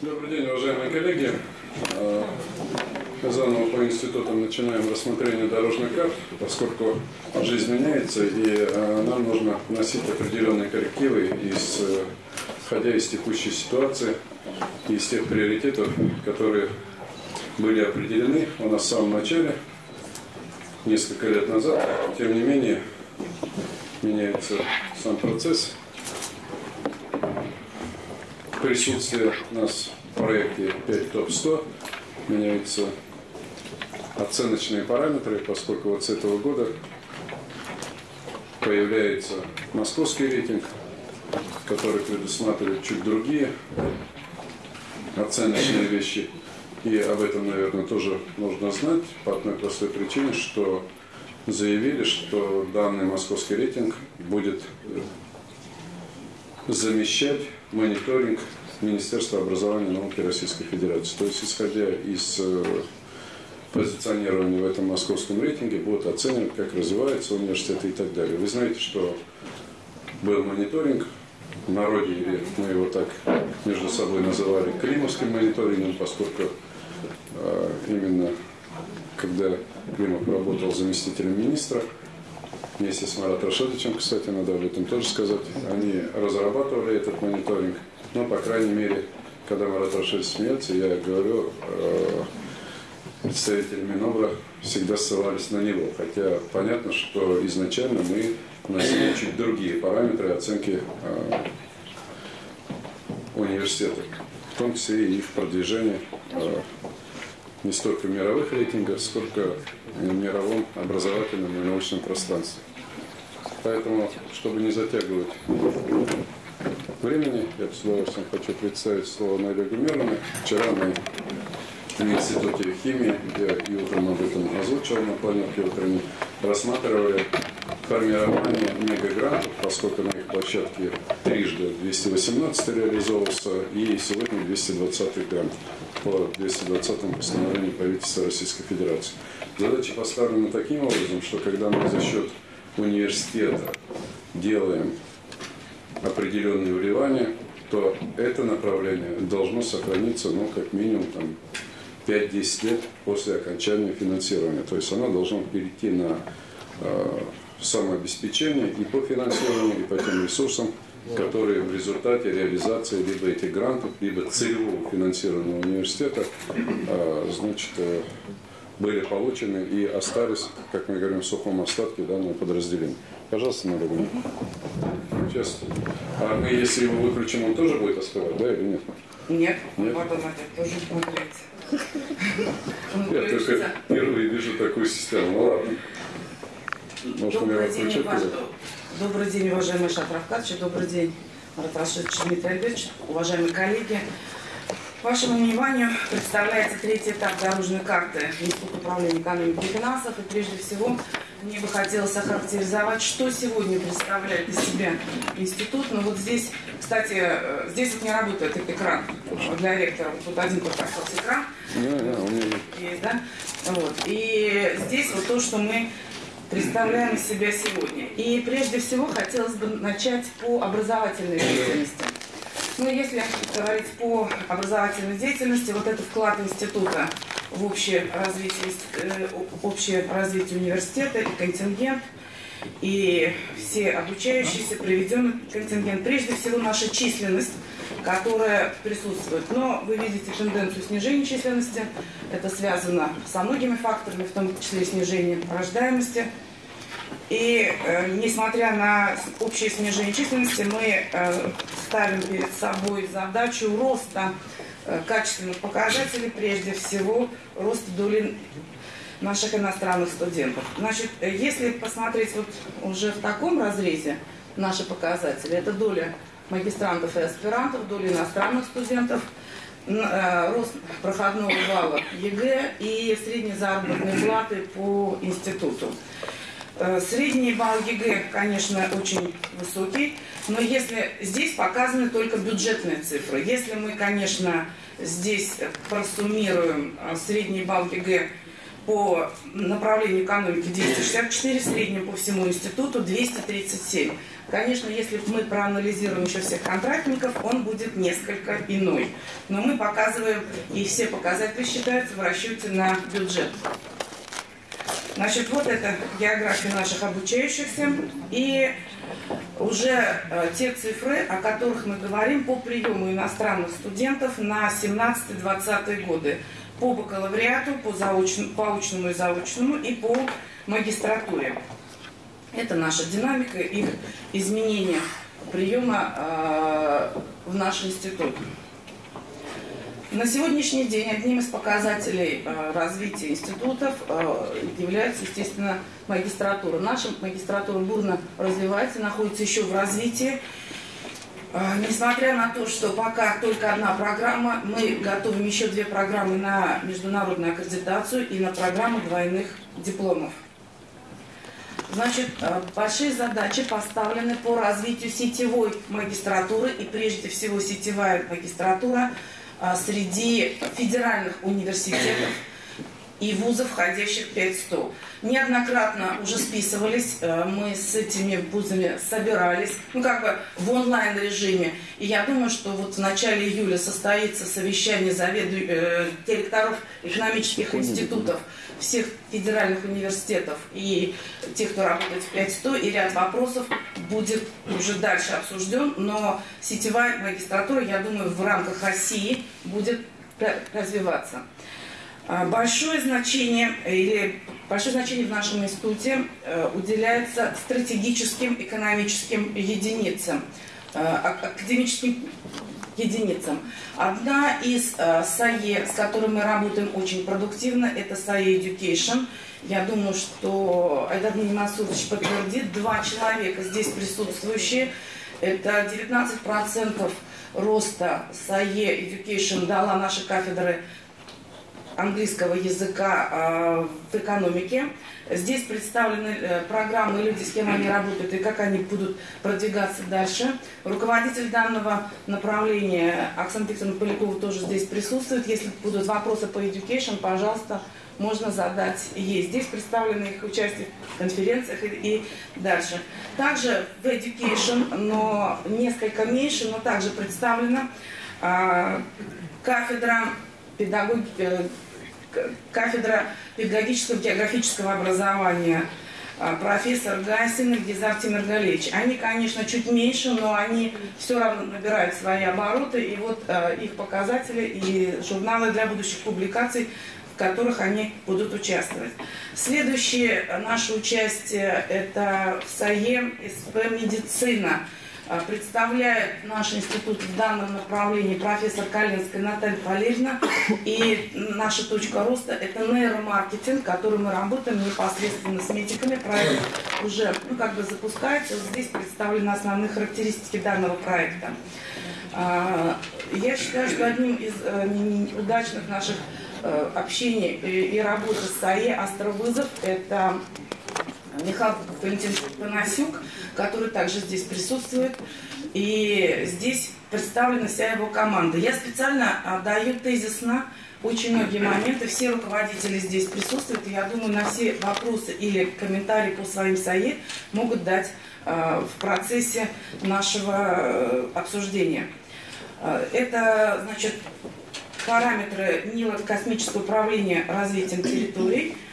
Добрый день, уважаемые коллеги. Э, Заново по институтам начинаем рассмотрение дорожных карт, поскольку жизнь меняется, и э, нам нужно вносить определенные коррективы, исходя из текущей ситуации из тех приоритетов, которые были определены у нас в самом начале, несколько лет назад. Тем не менее, меняется сам процесс. Присутствие у нас в проекте 5 ТОП-100 меняются оценочные параметры, поскольку вот с этого года появляется московский рейтинг, который предусматривает чуть другие оценочные вещи. И об этом, наверное, тоже нужно знать по одной простой причине, что заявили, что данный московский рейтинг будет замещать мониторинг Министерства образования и науки Российской Федерации. То есть, исходя из э, позиционирования в этом московском рейтинге, будут оценивать, как развиваются университеты и так далее. Вы знаете, что был мониторинг в народе, мы его так между собой называли климовским мониторингом, поскольку э, именно когда Климов работал заместителем министра, вместе с Маратом Рашидовичем, кстати, надо об этом тоже сказать, они разрабатывали этот мониторинг. Но, по крайней мере, когда Марат Рашидович смеется, я говорю, э, представители Минобра всегда ссылались на него. Хотя понятно, что изначально мы носили чуть другие параметры оценки э, университета, в том числе и их продвижение э, не столько в мировых рейтингах, сколько в мировом образовательном и научном пространстве. Поэтому, чтобы не затягивать времени, я с удовольствием хочу представить слово Наилю Гумеровне. Вчера мы в Институте химии, где и утром об этом озвучил на планерке утренней, рассматривали формирование мегагрантов, поскольку на их площадке трижды 218 реализовывался, и сегодня 220 грант по 220 постановлению правительства Российской Федерации. Задача поставлена таким образом, что когда мы за счет университета делаем определенные вливания, то это направление должно сохраниться, ну, как минимум, там, 5-10 лет после окончания финансирования. То есть оно должно перейти на э, самообеспечение и по финансированию, и по тем ресурсам, которые в результате реализации либо этих грантов, либо целевого финансирования университета, э, значит, э, были получены и остались, как мы говорим, в сухом остатке данного подразделения. Пожалуйста, Надя Сейчас. А мы, если его выключим, он тоже будет остывать, да, или нет? Нет, Нет? вот он опять тоже смотрите. Он Я только впервые вижу такую систему. Ну ладно. Может, его Добрый день, ваш- Добрый день, уважаемый Шат Равкадович, добрый день, Марат Рашидович Дмитрий Альбертович, уважаемые коллеги. Вашему вниманию представляется третий этап дорожной карты Института управления экономики и финансов. И прежде всего мне бы хотелось охарактеризовать, что сегодня представляет из себя институт. Ну вот здесь, кстати, э, здесь вот не работает этот экран для ректора. Вот тут один только остался экран. Не, не, у меня Есть, да? Вот. И здесь вот то, что мы представляем из себя сегодня. И прежде всего хотелось бы начать по образовательной деятельности. Ну, если говорить по образовательной деятельности, вот это вклад института в общее развитие, э, общее развитие университета и контингент, и все обучающиеся, приведенный контингент, прежде всего наша численность, которая присутствует. Но вы видите тенденцию снижения численности. Это связано со многими факторами, в том числе снижением рождаемости. И э, несмотря на общее снижение численности, мы э, ставим перед собой задачу роста э, качественных показателей, прежде всего рост доли наших иностранных студентов. Значит, э, если посмотреть вот уже в таком разрезе наши показатели, это доля магистрантов и аспирантов, доля иностранных студентов, э, рост проходного балла ЕГЭ и средние заработные платы по институту. Э, Средний балл ЕГЭ, конечно, очень высокий, но если здесь показаны только бюджетные цифры. Если мы, конечно, здесь просуммируем э, средний балл ЕГЭ по направлению экономики 264, в среднем по всему институту 237. Конечно, если мы проанализируем еще всех контрактников, он будет несколько иной. Но мы показываем, и все показатели считаются в расчете на бюджет. Значит, вот это география наших обучающихся. И уже э, те цифры, о которых мы говорим по приему иностранных студентов на 17-20 годы. По бакалавриату, по, заочному, по очному и заочному и по магистратуре. Это наша динамика и изменения приема э, в наш институт. На сегодняшний день одним из показателей э, развития институтов э, является, естественно, магистратура. Наша магистратура бурно развивается, находится еще в развитии. Э, несмотря на то, что пока только одна программа, мы готовим еще две программы на международную аккредитацию и на программу двойных дипломов. Значит, э, большие задачи поставлены по развитию сетевой магистратуры, и прежде всего сетевая магистратура – а, среди федеральных университетов и вузов, входящих в 500. Неоднократно уже списывались, э, мы с этими вузами собирались, ну как бы в онлайн режиме. И я думаю, что вот в начале июля состоится совещание заведу... э, директоров экономических институтов всех федеральных университетов и тех, кто работает в 5100, и ряд вопросов будет уже дальше обсужден, но сетевая магистратура, я думаю, в рамках России будет развиваться. А, большое значение или большое значение в нашем институте э, уделяется стратегическим экономическим единицам, э, академическим единицам. Одна из э, САЕ, с которой мы работаем очень продуктивно, это САЕ Education. Я думаю, что Айдар Масудович подтвердит. Два человека здесь присутствующие. Это 19% роста САЕ Education дала наши кафедры английского языка э, в экономике. Здесь представлены э, программы, люди, с кем они работают и как они будут продвигаться дальше. Руководитель данного направления Оксана Викторовна Полякова тоже здесь присутствует. Если будут вопросы по education, пожалуйста, можно задать ей. Здесь представлены их участие в конференциях и, и дальше. Также в education, но несколько меньше, но также представлена э, кафедра педагогики кафедра педагогического географического образования а, профессор Гасин и Гизар Тимиргалевич. Они, конечно, чуть меньше, но они все равно набирают свои обороты, и вот э, их показатели и журналы для будущих публикаций, в которых они будут участвовать. Следующее наше участие – это в САЕ СП «Медицина». А, представляет наш институт в данном направлении профессор Калинская Наталья Валерьевна. И наша точка роста – это нейромаркетинг, который мы работаем непосредственно с медиками. Проект уже ну, как бы запускается. Здесь представлены основные характеристики данного проекта. А, я считаю, что одним из э, удачных наших э, общений и работы с САЕ «Астровызов» – это Михаил Валентин Панасюк, который также здесь присутствует. И здесь представлена вся его команда. Я специально отдаю тезисно очень многие моменты. Все руководители здесь присутствуют. И я думаю, на все вопросы или комментарии по своим САЕ могут дать э, в процессе нашего э, обсуждения. Э, это, значит, параметры НИЛа космического управления развитием территорий –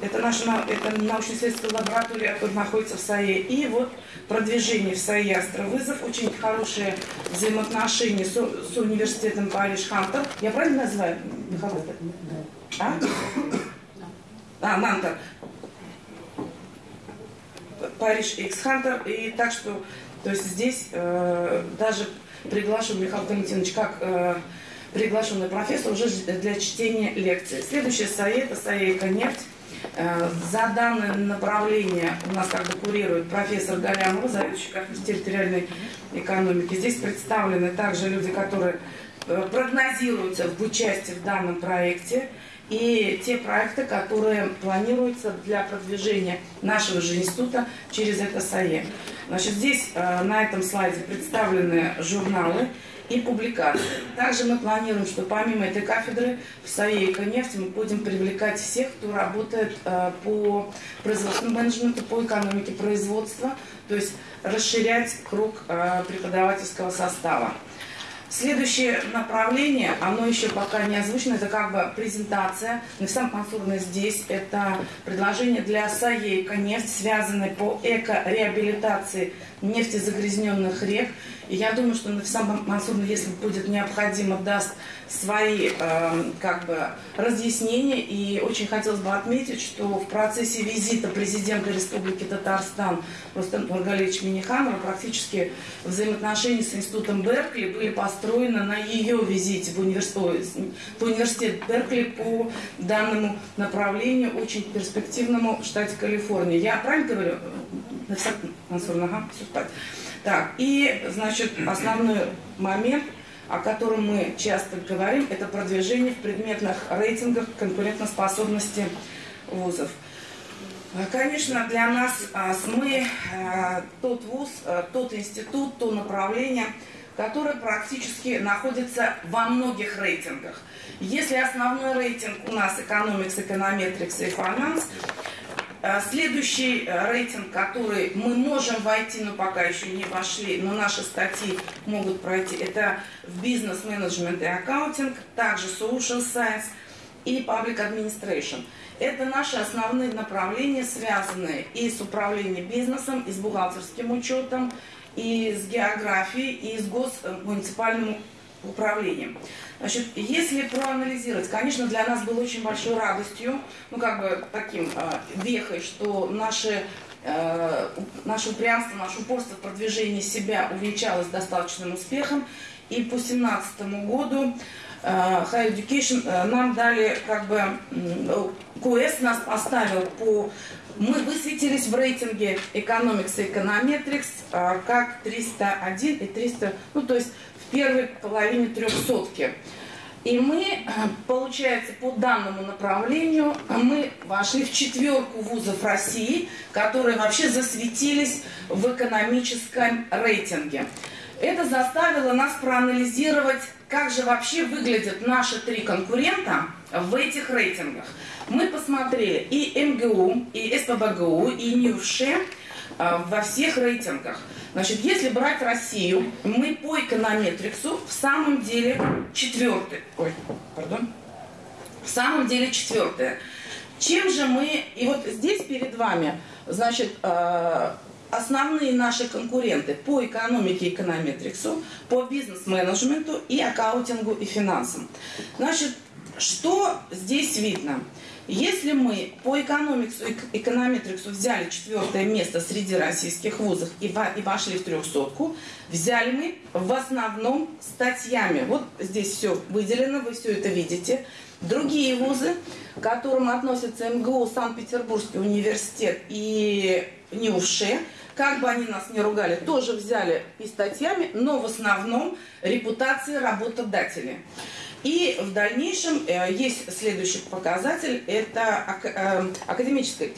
это наша это научно-исследовательская лаборатория, находится в САЕ. И вот продвижение в САЕ Астровызов, очень хорошие взаимоотношения с, с университетом Париж Хантер. Я правильно называю, Михаил? А? А, Нантер. Париж X Хантер. И так что, то есть здесь э, даже приглашен Михаил Валентинович как э, приглашенный профессор уже для чтения лекции. Следующая САЕ – это САЕ «Нефть». Э, за данное направление у нас как бы курирует профессор Галянова, заведующий кафедрой территориальной экономики. Здесь представлены также люди, которые э, прогнозируются в участии в данном проекте и те проекты, которые планируются для продвижения нашего же института через это САЕ. Значит, здесь э, на этом слайде представлены журналы и публикации. Также мы планируем, что помимо этой кафедры в САЕ «Эконефть» мы будем привлекать всех, кто работает э, по производственному менеджменту, по экономике производства, то есть расширять круг э, преподавательского состава. Следующее направление, оно еще пока не озвучено, это как бы презентация. Навсам Мансурна здесь, это предложение для САЕ «Эконефть», связанное по эко-реабилитации нефтезагрязненных рек. И я думаю, что Нафисам Мансурна, если будет необходимо, даст свои э, как бы разъяснения. И очень хотелось бы отметить, что в процессе визита президента Республики Татарстан Рустам Нургалевич Миниханова практически взаимоотношения с институтом Беркли были построены на ее визите в университет, в университет Беркли по данному направлению, очень перспективному в штате Калифорния. Я правильно говорю? Мансур, ага, все так. Так, и, значит, основной момент, о котором мы часто говорим, это продвижение в предметных рейтингах конкурентоспособности вузов. А, конечно, для нас а, мы а, тот вуз, тот институт, то направление, которое практически находится во многих рейтингах. Если основной рейтинг у нас Economics, Econometrics и Э, следующий э, рейтинг, который мы можем войти, но пока еще не вошли, но наши статьи могут пройти, это в бизнес-менеджмент и аккаунтинг, также social science и public administration. Это наши основные направления, связанные и с управлением бизнесом, и с бухгалтерским учетом, и с географией, и с госмуниципальным управлением. Значит, если проанализировать, конечно, для нас было очень большой радостью, ну, как бы таким э, вехой, что наши э, наше упрямство, наше упорство в продвижении себя увенчалось достаточным успехом. И по 2017 году э, High Education э, нам дали, как бы, QS нас поставил по... Мы высветились в рейтинге Economics и Econometrics э, как 301 и 300, ну, то есть первой половине трехсотки. И мы, э, получается, по данному направлению, мы вошли в четверку вузов России, которые вообще засветились в экономическом рейтинге. Это заставило нас проанализировать, как же вообще выглядят наши три конкурента в этих рейтингах. Мы посмотрели и МГУ, и СПБГУ, и НИУШЕ э, во всех рейтингах. Значит, если брать Россию, мы по эконометриксу в самом деле четвертый. Ой, пардон. В самом деле четвертое. Чем же мы... И вот здесь перед вами, значит, э, основные наши конкуренты по экономике эконометриксу, по бизнес-менеджменту и аккаунтингу и финансам. Значит, что здесь видно? Если мы по экономиксу и эконометриксу взяли четвертое место среди российских вузов и, вошли в трехсотку, взяли мы в основном статьями. Вот здесь все выделено, вы все это видите. Другие вузы, к которым относятся МГУ, Санкт-Петербургский университет и НИУШЕ, как бы они нас не ругали, тоже взяли и статьями, но в основном репутации работодателей. И в дальнейшем э, есть следующий показатель, это э, академическая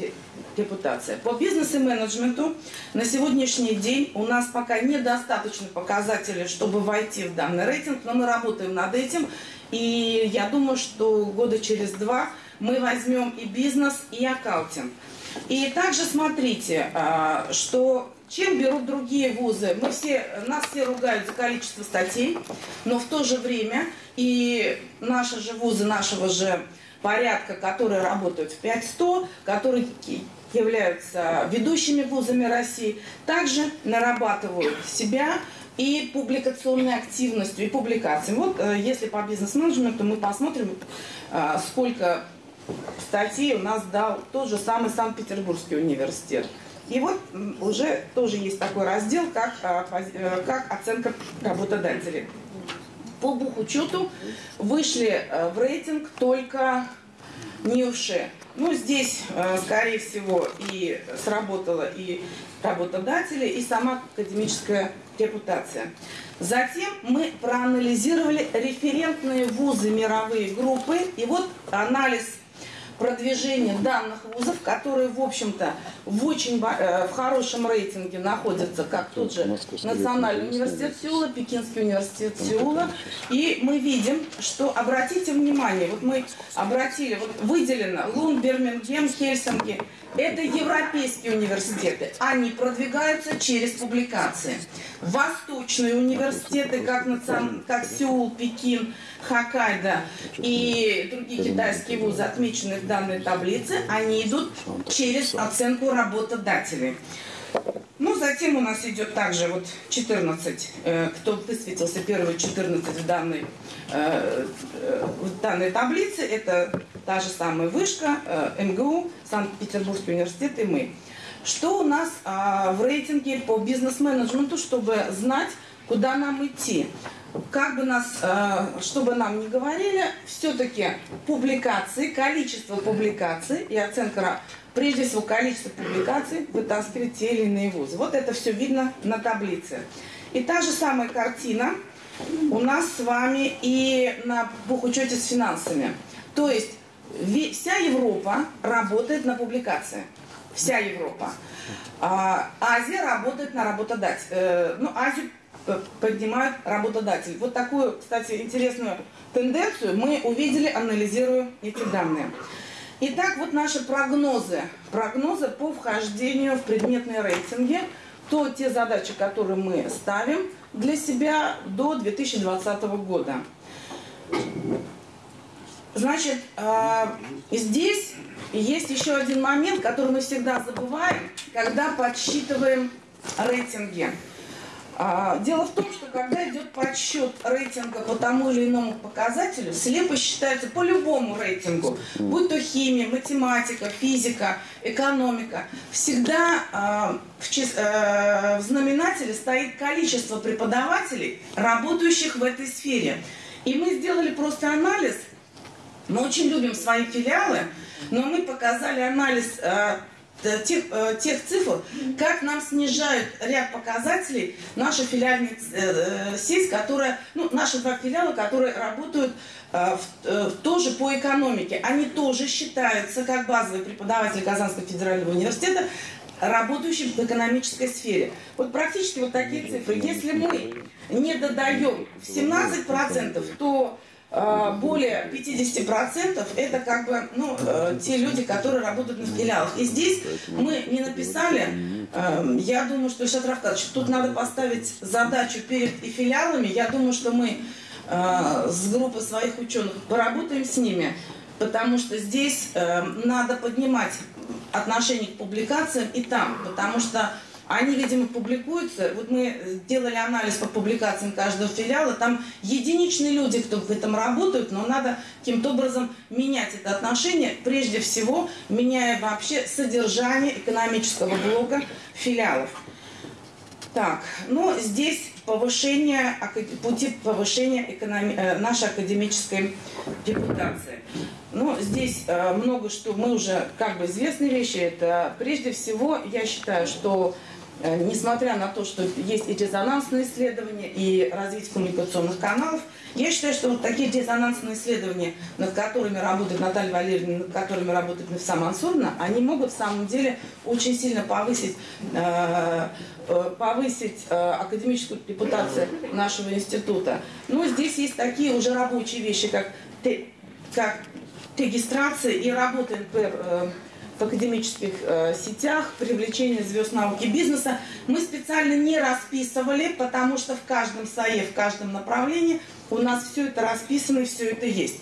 репутация. По бизнес и менеджменту на сегодняшний день у нас пока недостаточно показателей, чтобы войти в данный рейтинг, но мы работаем над этим. И я думаю, что года через два мы возьмем и бизнес, и аккаунтинг. И также смотрите, а, что чем берут другие вузы? Мы все, нас все ругают за количество статей, но в то же время и наши же вузы нашего же порядка, которые работают в 5100, которые являются ведущими вузами России, также нарабатывают себя и публикационной активностью, и публикациями. Вот э, если по бизнес-менеджменту мы посмотрим, э, сколько статей у нас дал тот же самый Санкт-Петербургский университет. И вот уже тоже есть такой раздел, как, э, как оценка работодателей. По бухучету вышли э, в рейтинг только НИУШЕ. Ну, здесь, э, скорее всего, и сработала и работодатели, и сама академическая репутация. Затем мы проанализировали референтные вузы мировые группы, и вот анализ продвижение данных вузов, которые, в общем-то, в очень э, в хорошем рейтинге находятся, как тот же Национальный университет Сеула, Пекинский университет Сеула. И мы видим, что, обратите внимание, вот мы обратили, вот выделено Лун, Бирмингем, Хельсинки, это европейские университеты. Они продвигаются через публикации. Восточные университеты, как, национ... как Сеул, Пекин, Хоккайдо и другие китайские вузы, отмеченные в данной таблице, они идут через оценку работодателей. Ну, затем у нас идет также вот 14, э, кто высветился первые 14 в данной, э, э, в данной таблице. Это та же самая вышка, МГУ, Санкт-Петербургский университет и мы. Что у нас а, в рейтинге по бизнес-менеджменту, чтобы знать, куда нам идти? Как бы нас, что бы нам ни говорили, все-таки публикации, количество публикаций и оценка прежде всего количество публикаций вытаскивали те или иные вузы. Вот это все видно на таблице. И та же самая картина у нас с вами и на бухучете с финансами. То есть вся Европа работает на публикации. Вся Европа. А, Азия работает на работодатель. Э, ну, Азию поднимает работодатель. Вот такую, кстати, интересную тенденцию мы увидели, анализируя эти данные. Итак, вот наши прогнозы. Прогнозы по вхождению в предметные рейтинги. То те задачи, которые мы ставим для себя до 2020 года. Значит, э, здесь есть еще один момент, который мы всегда забываем, когда подсчитываем рейтинги. А, дело в том, что когда идет подсчет рейтинга по тому или иному показателю, слепо считается по любому рейтингу, будь то химия, математика, физика, экономика, всегда а, в, э, в знаменателе стоит количество преподавателей, работающих в этой сфере. И мы сделали просто анализ. Мы очень любим свои филиалы, но мы показали анализ Э, тех, э, тех цифр, как нам снижают ряд показателей наша филиальная э, сеть, которая, ну, наши два филиала, которые работают тоже по экономике. Они тоже считаются как базовые преподаватели Казанского федерального университета, работающим в экономической сфере. Вот практически вот такие цифры. Если мы не додаем в 17%, то более 50% это как бы ну, э, те люди, которые работают на филиалах. И здесь мы не написали, э, я думаю, что, Ишат Равкадович, тут надо поставить задачу перед и филиалами. Я думаю, что мы э, с группой своих ученых поработаем с ними, потому что здесь надо поднимать отношение к публикациям и там, потому что они, видимо, публикуются. Вот мы делали анализ по публикациям каждого филиала. Там единичные люди, кто в этом работают, но надо каким-то образом менять это отношение. Прежде всего, меняя вообще содержание экономического блока филиалов. Так, ну здесь повышение, пути повышения экономи, э, нашей академической репутации. Ну, здесь э, много что, мы уже как бы известные вещи. Это прежде всего, я считаю, что несмотря на то, что есть и резонансные исследования, и развитие коммуникационных каналов, я считаю, что вот такие резонансные исследования, над которыми работает Наталья Валерьевна, над которыми работает Мефса Мансурна, они могут в самом деле очень сильно повысить, э, э, повысить академическую репутацию нашего института. Но здесь есть такие уже рабочие вещи, как, как регистрация и работа НПР в академических э, сетях, привлечение звезд науки и бизнеса. Мы специально не расписывали, потому что в каждом САЕ, в каждом направлении у нас все это расписано и все это есть.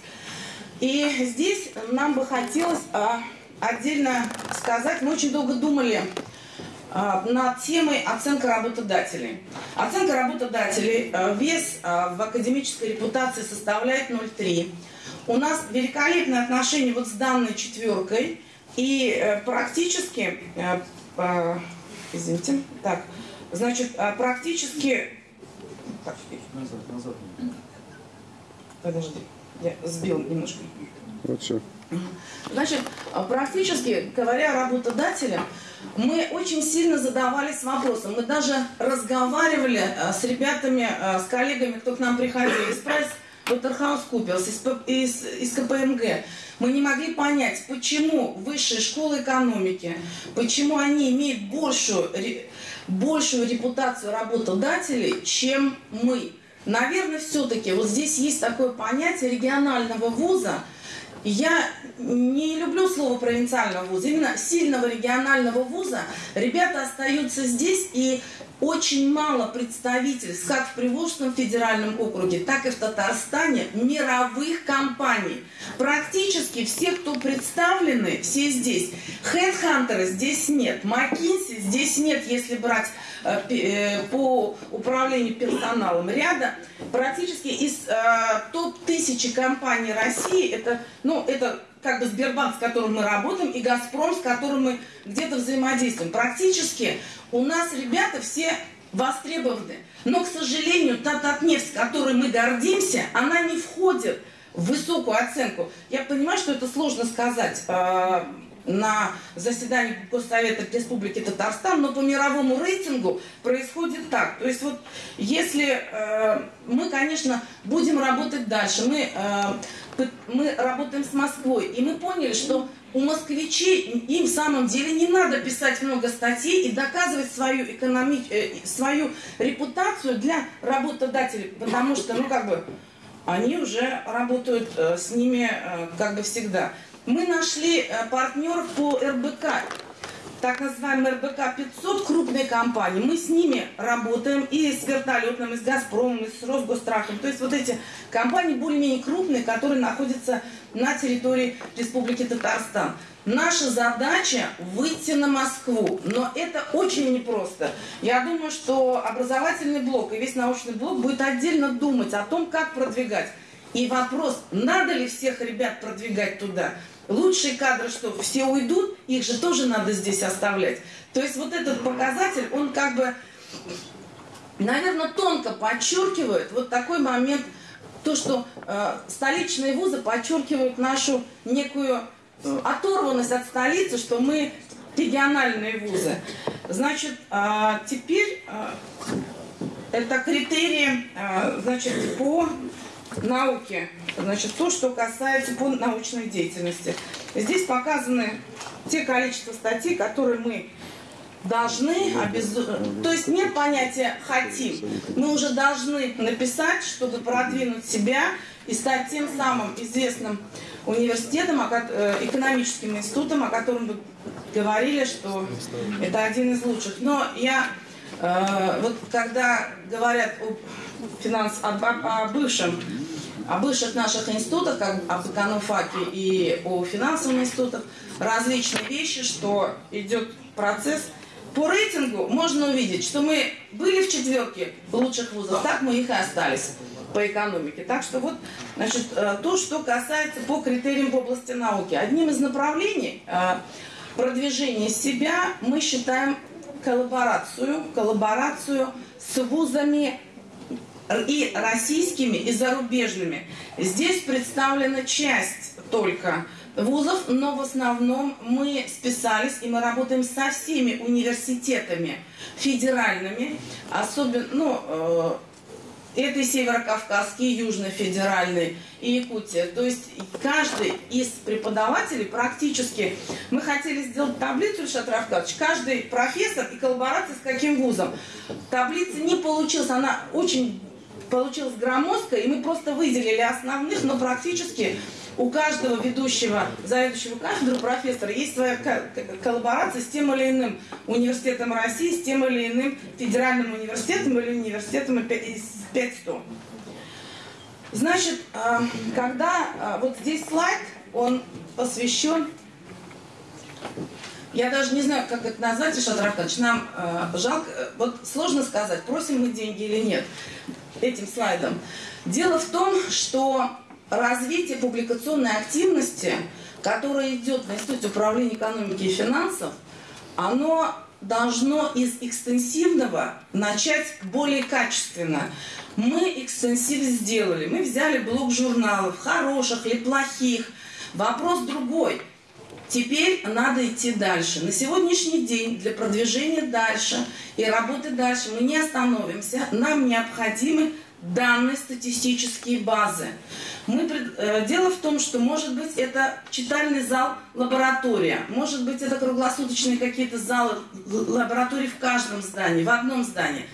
И здесь нам бы хотелось э, отдельно сказать, мы очень долго думали э, над темой оценка работодателей. Оценка работодателей, э, вес э, в академической репутации составляет 0,3. У нас великолепное отношение вот с данной четверкой – и э, практически, э, извините, так, значит, э, практически... Так, назад, назад. Подожди, я сбил немножко. Вот все. Значит, практически, говоря работодателям, мы очень сильно задавались вопросом. Мы даже разговаривали с ребятами, с коллегами, кто к нам приходил из пресс Waterhouse из, из, из КПМГ, мы не могли понять, почему высшие школы экономики, почему они имеют большую, большую репутацию работодателей, чем мы. Наверное, все-таки вот здесь есть такое понятие регионального вуза. Я не люблю слово провинциального вуза, именно сильного регионального вуза. Ребята остаются здесь и очень мало представительств, как в Приволжском федеральном округе, так и в Татарстане, мировых компаний. Практически все, кто представлены, все здесь. Хедхантера здесь нет, Маккинси здесь нет, если брать э, э, по управлению персоналом ряда. Практически из э, топ-1000 компаний России, это, ну, это как бы Сбербанк, с которым мы работаем, и Газпром, с которым мы где-то взаимодействуем. Практически у нас ребята все востребованы. Но, к сожалению, та Татнефть, которой мы гордимся, она не входит в высокую оценку. Я понимаю, что это сложно сказать э, на заседании Госсовета Республики Татарстан, но по мировому рейтингу происходит так. То есть вот если э, мы, конечно, будем работать дальше, мы э, мы работаем с Москвой, и мы поняли, что у москвичей им в самом деле не надо писать много статей и доказывать свою, экономи... Э, свою репутацию для работодателей, потому что, ну, как бы, они уже работают э, с ними э, как бы всегда. Мы нашли партнеров по РБК так называемый РБК 500, крупные компании, мы с ними работаем и с вертолетным, и с Газпромом, и с Росгострахом. То есть вот эти компании более-менее крупные, которые находятся на территории Республики Татарстан. Наша задача выйти на Москву, но это очень непросто. Я думаю, что образовательный блок и весь научный блок будет отдельно думать о том, как продвигать. И вопрос, надо ли всех ребят продвигать туда – Лучшие кадры, что все уйдут, их же тоже надо здесь оставлять. То есть вот этот показатель, он как бы, наверное, тонко подчеркивает вот такой момент, то, что э, столичные вузы подчеркивают нашу некую э, оторванность от столицы, что мы региональные вузы. Значит, э, теперь э, это критерии, э, значит, по науки, значит, то, что касается по научной деятельности. Здесь показаны те количество статей, которые мы должны, обез... то есть нет понятия «хотим». Мы уже должны написать, чтобы продвинуть себя и стать тем самым известным университетом, э, экономическим институтом, о котором вы говорили, что это один из лучших. Но я, э, вот когда говорят о финанс, о, о бывшем о бывших наших институтах, как об экономфаке и о финансовых институтах, различные вещи, что идет процесс. По рейтингу можно увидеть, что мы были в четверке лучших вузов, так мы их и остались по экономике. Так что вот, значит, э, то, что касается по критериям в области науки. Одним из направлений э, продвижения себя мы считаем коллаборацию, коллаборацию с вузами и российскими, и зарубежными. Здесь представлена часть только вузов, но в основном мы списались и мы работаем со всеми университетами федеральными, особенно, ну, э, это и Северокавказский, и Южно-Федеральный, и Якутия. То есть каждый из преподавателей практически, мы хотели сделать таблицу, Ильшат Равкадович, каждый профессор и коллаборация с каким вузом. Таблица не получилась, она очень получилось громоздко, и мы просто выделили основных, но практически у каждого ведущего, заведующего кафедры профессора есть своя коллаборация с тем или иным университетом России, с тем или иным федеральным университетом или университетом из 500. Значит, а, когда а, вот здесь слайд, он посвящен я даже не знаю, как это назвать, Ишат Рафтович, нам э, жалко, вот сложно сказать, просим мы деньги или нет этим слайдом. Дело в том, что развитие публикационной активности, которое идет в Институте управления экономики и финансов, оно должно из экстенсивного начать более качественно. Мы экстенсив сделали. Мы взяли блок журналов, хороших или плохих. Вопрос другой. Теперь надо идти дальше. На сегодняшний день для продвижения дальше и работы дальше мы не остановимся. Нам необходимы данные статистические базы. Мы. Э, дело в том, что может быть это читальный зал, лаборатория, может быть это круглосуточные какие-то залы, лаборатории в каждом здании, в одном здании.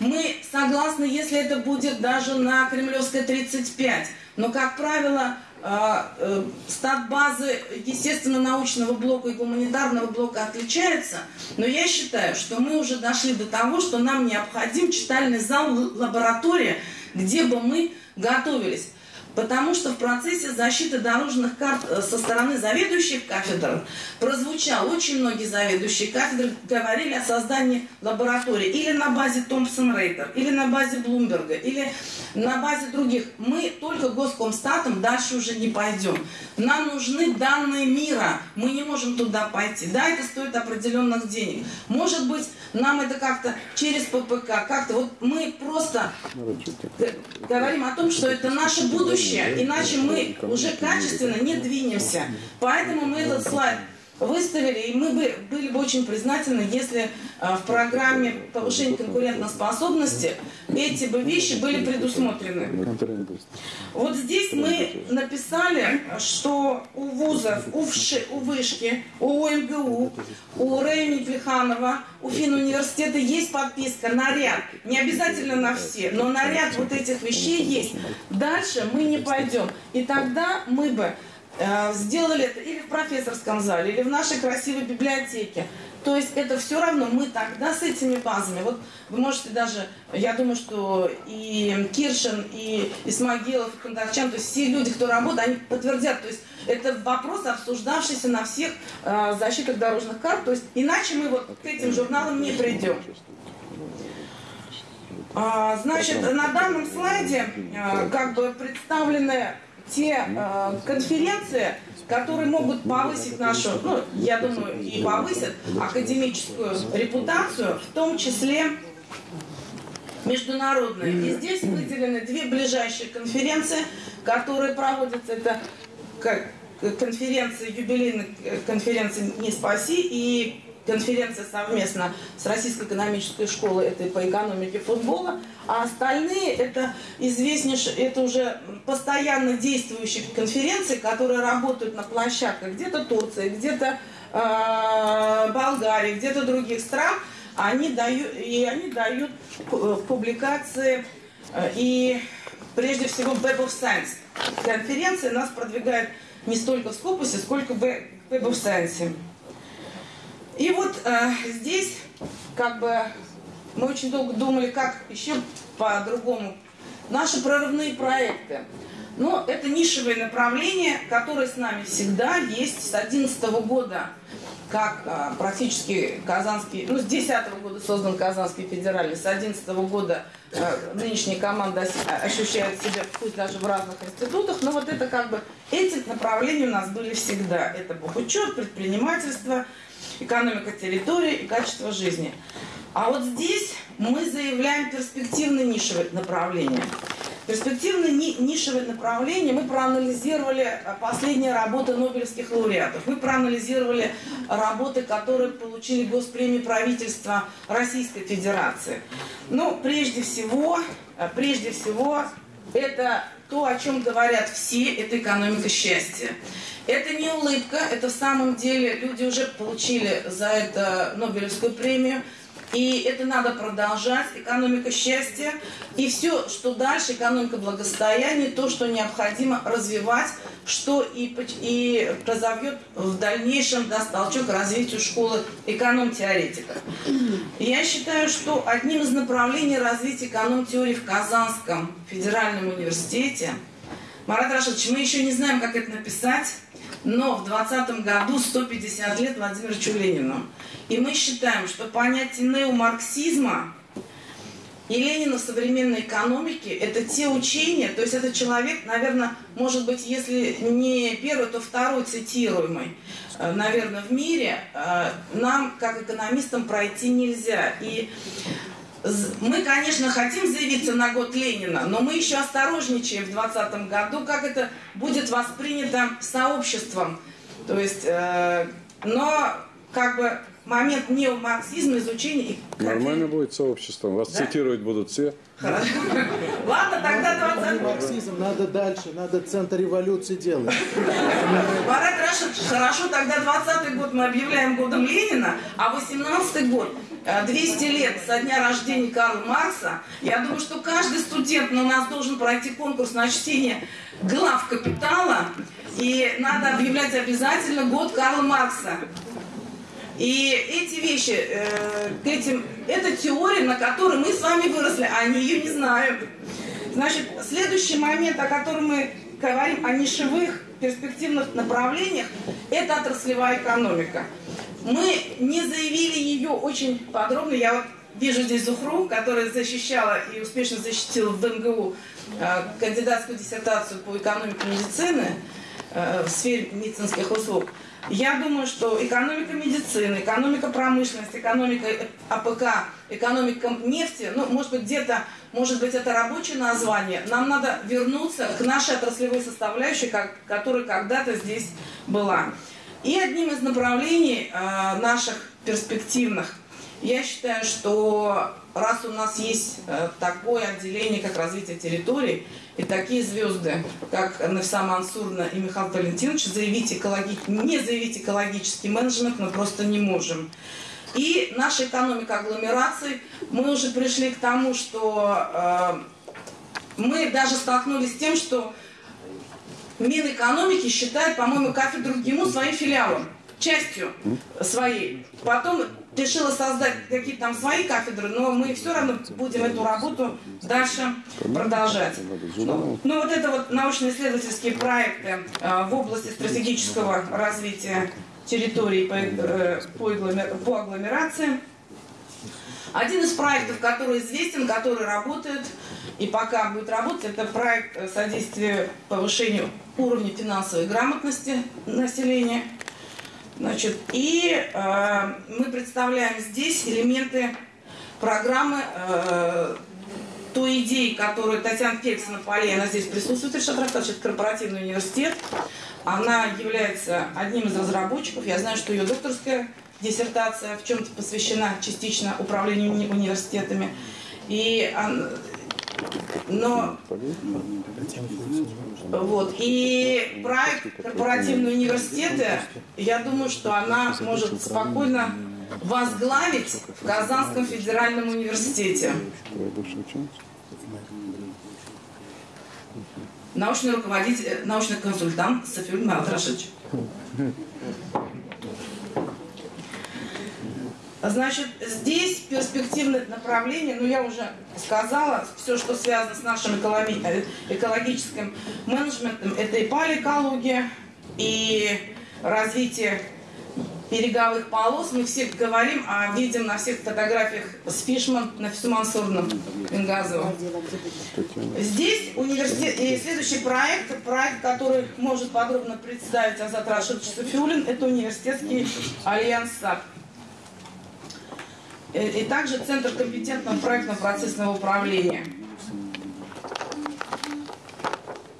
Мы согласны, если это будет даже на Кремлевской 35, но, как правило, стат базы естественно-научного блока и гуманитарного блока отличается, но я считаю, что мы уже дошли до того, что нам необходим читальный зал, лаборатория, где бы мы готовились. Потому что в процессе защиты дорожных карт э, со стороны заведующих кафедр прозвучал, очень многие заведующие кафедры говорили о создании лаборатории или на базе Томпсон Рейтер, или на базе Блумберга, или на базе других. Мы только госкомстатом дальше уже не пойдем. Нам нужны данные мира. Мы не можем туда пойти. Да, это стоит определенных денег. Может быть, нам это как-то через ППК, как-то вот мы просто говорим о том, что это наше будущее будущее, иначе мы уже качественно не двинемся. Поэтому мы этот слайд выставили, и мы бы были бы очень признательны, если а, в программе повышения конкурентоспособности эти бы вещи были предусмотрены. Вот здесь мы написали, что у вузов, у, ВШИ, у Вышки, у ОМГУ, у Рейни Плеханова, у Финуниверситета есть подписка на ряд. Не обязательно на все, но на ряд вот этих вещей есть. Дальше мы не пойдем. И тогда мы бы сделали это или в профессорском зале, или в нашей красивой библиотеке. То есть это все равно мы тогда с этими базами. Вот вы можете даже, я думаю, что и Киршин, и Исмагилов, и Кондакчан, то есть все люди, кто работает, они подтвердят. То есть это вопрос, обсуждавшийся на всех э, защитах дорожных карт. То есть иначе мы вот к этим журналам не придем. А, значит, на данном слайде э, как бы представлены те э, конференции, которые могут повысить нашу, ну, я думаю, и повысят академическую репутацию, в том числе международные. И здесь выделены две ближайшие конференции, которые проводятся. Это конференция, юбилейная конференция «Не спаси» и конференция совместно с Российской экономической школой, это по экономике футбола, а остальные это известнейшие, это уже постоянно действующие конференции, которые работают на площадках где-то Турции, где-то э, Болгарии, где-то других стран, они дают, и они дают публикации э, и прежде всего Web of Science. Конференция нас продвигает не столько в Скопусе, сколько в Web of Science. И вот э, здесь как бы мы очень долго думали, как еще по-другому. Наши прорывные проекты. Но это нишевые направления, которые с нами всегда есть с 2011 года, как а, практически Казанский, ну с 2010 года создан Казанский федеральный, с 2011 года а, нынешняя команда ощущает себя, пусть даже в разных институтах, но вот это как бы, эти направления у нас были всегда. Это бухучет, предпринимательство, экономика территории и качество жизни. А вот здесь мы заявляем перспективное нишевое направление. Перспективное ни нишевое направление мы проанализировали а, последние работы нобелевских лауреатов. Мы проанализировали работы, которые получили госпремию правительства Российской Федерации. Но прежде всего, а, прежде всего, это то, о чем говорят все, это экономика счастья. Это не улыбка, это в самом деле люди уже получили за это Нобелевскую премию. И это надо продолжать, экономика счастья. И все, что дальше, экономика благосостояния, то, что необходимо развивать, что и, и разовьет в дальнейшем, даст толчок развитию школы эконом-теоретиков. Я считаю, что одним из направлений развития эконом-теории в Казанском федеральном университете, Марат Рашидович, мы еще не знаем, как это написать, но в 2020 году 150 лет Владимиру Ленину. И мы считаем, что понятие неомарксизма и Ленина в современной экономике – это те учения, то есть это человек, наверное, может быть, если не первый, то второй цитируемый, э, наверное, в мире, э, нам, как экономистам, пройти нельзя. И мы, конечно, хотим заявиться на год Ленина, но мы еще осторожничаем в 2020 году, как это будет воспринято сообществом. То есть, э, но как бы момент неомарксизма, изучения. Нормально будет сообщество. Вас Да? цитировать будут все. Хорошо. Ладно, тогда 20 Марксизм надо дальше, надо центр революции делать. Рашид, хорошо, тогда 20 год мы объявляем годом Ленина, а 18 год, э, 200 лет со дня рождения Карла Маркса. Я думаю, что каждый студент у нас должен пройти конкурс на чтение глав «Капитала», и надо объявлять обязательно год Карла Маркса. И эти вещи, э, к этим, это теория, на которой мы с вами выросли, а они ее не знают. Значит, следующий момент, о котором мы говорим, о нишевых перспективных направлениях, это отраслевая экономика. Мы не заявили ее очень подробно. Я вот вижу здесь Зухру, которая защищала и успешно защитила в МГУ э, кандидатскую диссертацию по экономике медицины э, в сфере медицинских услуг. Я думаю, что экономика медицины, экономика промышленности, экономика АПК, экономика нефти, ну, может быть, где-то, может быть, это рабочее название. Нам надо вернуться к нашей отраслевой составляющей, как, которая когда-то здесь была. И одним из направлений э, наших перспективных, я считаю, что раз у нас есть э, такое отделение, как развитие территорий, и такие звезды, как Навса Мансурна и Михаил Валентинович, заявить экологи... не заявить экологический менеджмент мы просто не можем. И наша экономика агломераций, мы уже пришли к тому, что э, мы даже столкнулись с тем, что Минэкономики считает, по-моему, кафедру ГИМУ своим филиалом, частью своей. Потом решила создать какие-то там свои кафедры, но мы все равно будем эту работу дальше продолжать. Ну, вот это вот научно-исследовательские проекты э, в области стратегического развития территорий по, э, по агломер- по агломерации. Один из проектов, который известен, который работает и пока будет работать, это проект содействия повышению уровня финансовой грамотности населения. Значит, и э, мы представляем здесь элементы программы э, той идеи, которую Татьяна Феликсовна Полей, она здесь присутствует, Решат Рафтович, это корпоративный университет. Она является одним из разработчиков. Я знаю, что ее докторская диссертация в чем-то посвящена частично управлению уни- университетами. И но вот. И проект корпоративные университеты, я думаю, что она может спокойно возглавить в Казанском федеральном университете. Научный руководитель, научный консультант Софиуль Матрашевич. Значит, здесь перспективное направление, ну я уже сказала, все, что связано с нашим экологи- э, экологическим менеджментом, это и палеэкология, и развитие береговых полос. Мы все говорим, а видим на всех фотографиях с Фишман, на Фисумансурном, Бенгазово. Здесь университет и следующий проект, проект, который может подробно представить Азат Рашидович Сафиуллин, это университетский альянс SAP. И и также Центр компетентного проектно-процессного управления.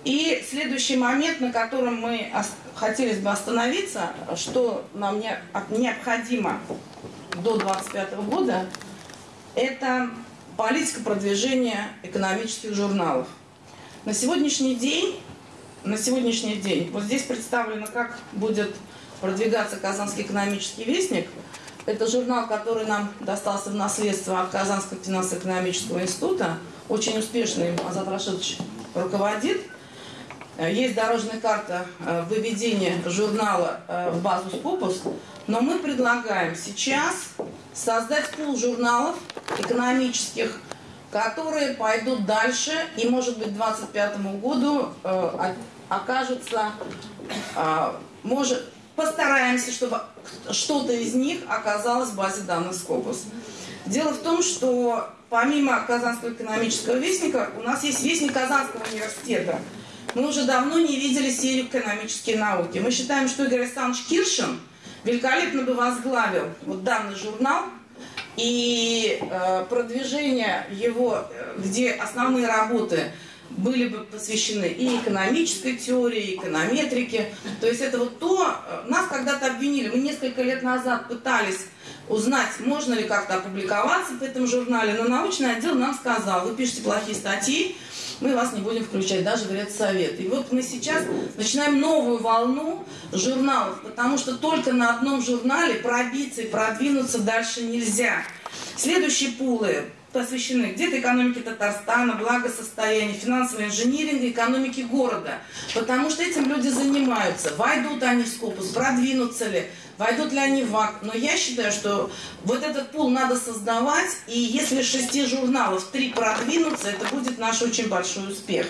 И следующий момент, на котором мы хотелось бы остановиться, что нам необходимо до 2025 года, это политика продвижения экономических журналов. На сегодняшний день, на сегодняшний день, вот здесь представлено, как будет продвигаться Казанский экономический вестник. Это журнал, который нам достался в наследство от Казанского финансово-экономического института. Очень успешно им Азат Рашидович руководит. Э, Есть дорожная карта э, выведения журнала э, в базу Скопус, но мы предлагаем сейчас создать пул журналов экономических, которые пойдут дальше и, может быть, к 2025 году окажутся, может, постараемся, чтобы что-то из них оказалось в базе данных Скопус. Дело в том, что помимо Казанского экономического вестника, у нас есть вестник Казанского университета. Мы уже давно не видели серию экономические науки. Мы считаем, что Игорь Александрович Киршин великолепно бы возглавил вот данный журнал, и э, продвижение его, э, где основные работы были бы посвящены и экономической теории, и эконометрике. То есть это вот то, э, нас когда-то обвинили, мы несколько лет назад пытались узнать, можно ли как-то опубликоваться в этом журнале, но научный отдел нам сказал, вы пишете плохие статьи, мы вас не будем включать даже в редсовет. И вот мы сейчас начинаем новую волну журналов, потому что только на одном журнале пробиться и продвинуться дальше нельзя. Следующие пулы посвящены где-то экономике Татарстана, благосостоянию, финансовому инжиниринг, экономике города. Потому что этим люди занимаются. Войдут они в скопус, продвинутся ли, войдут ли они в АК. Но я считаю, что вот этот пул надо создавать, и если шести журналов три продвинутся, это будет наш очень большой успех.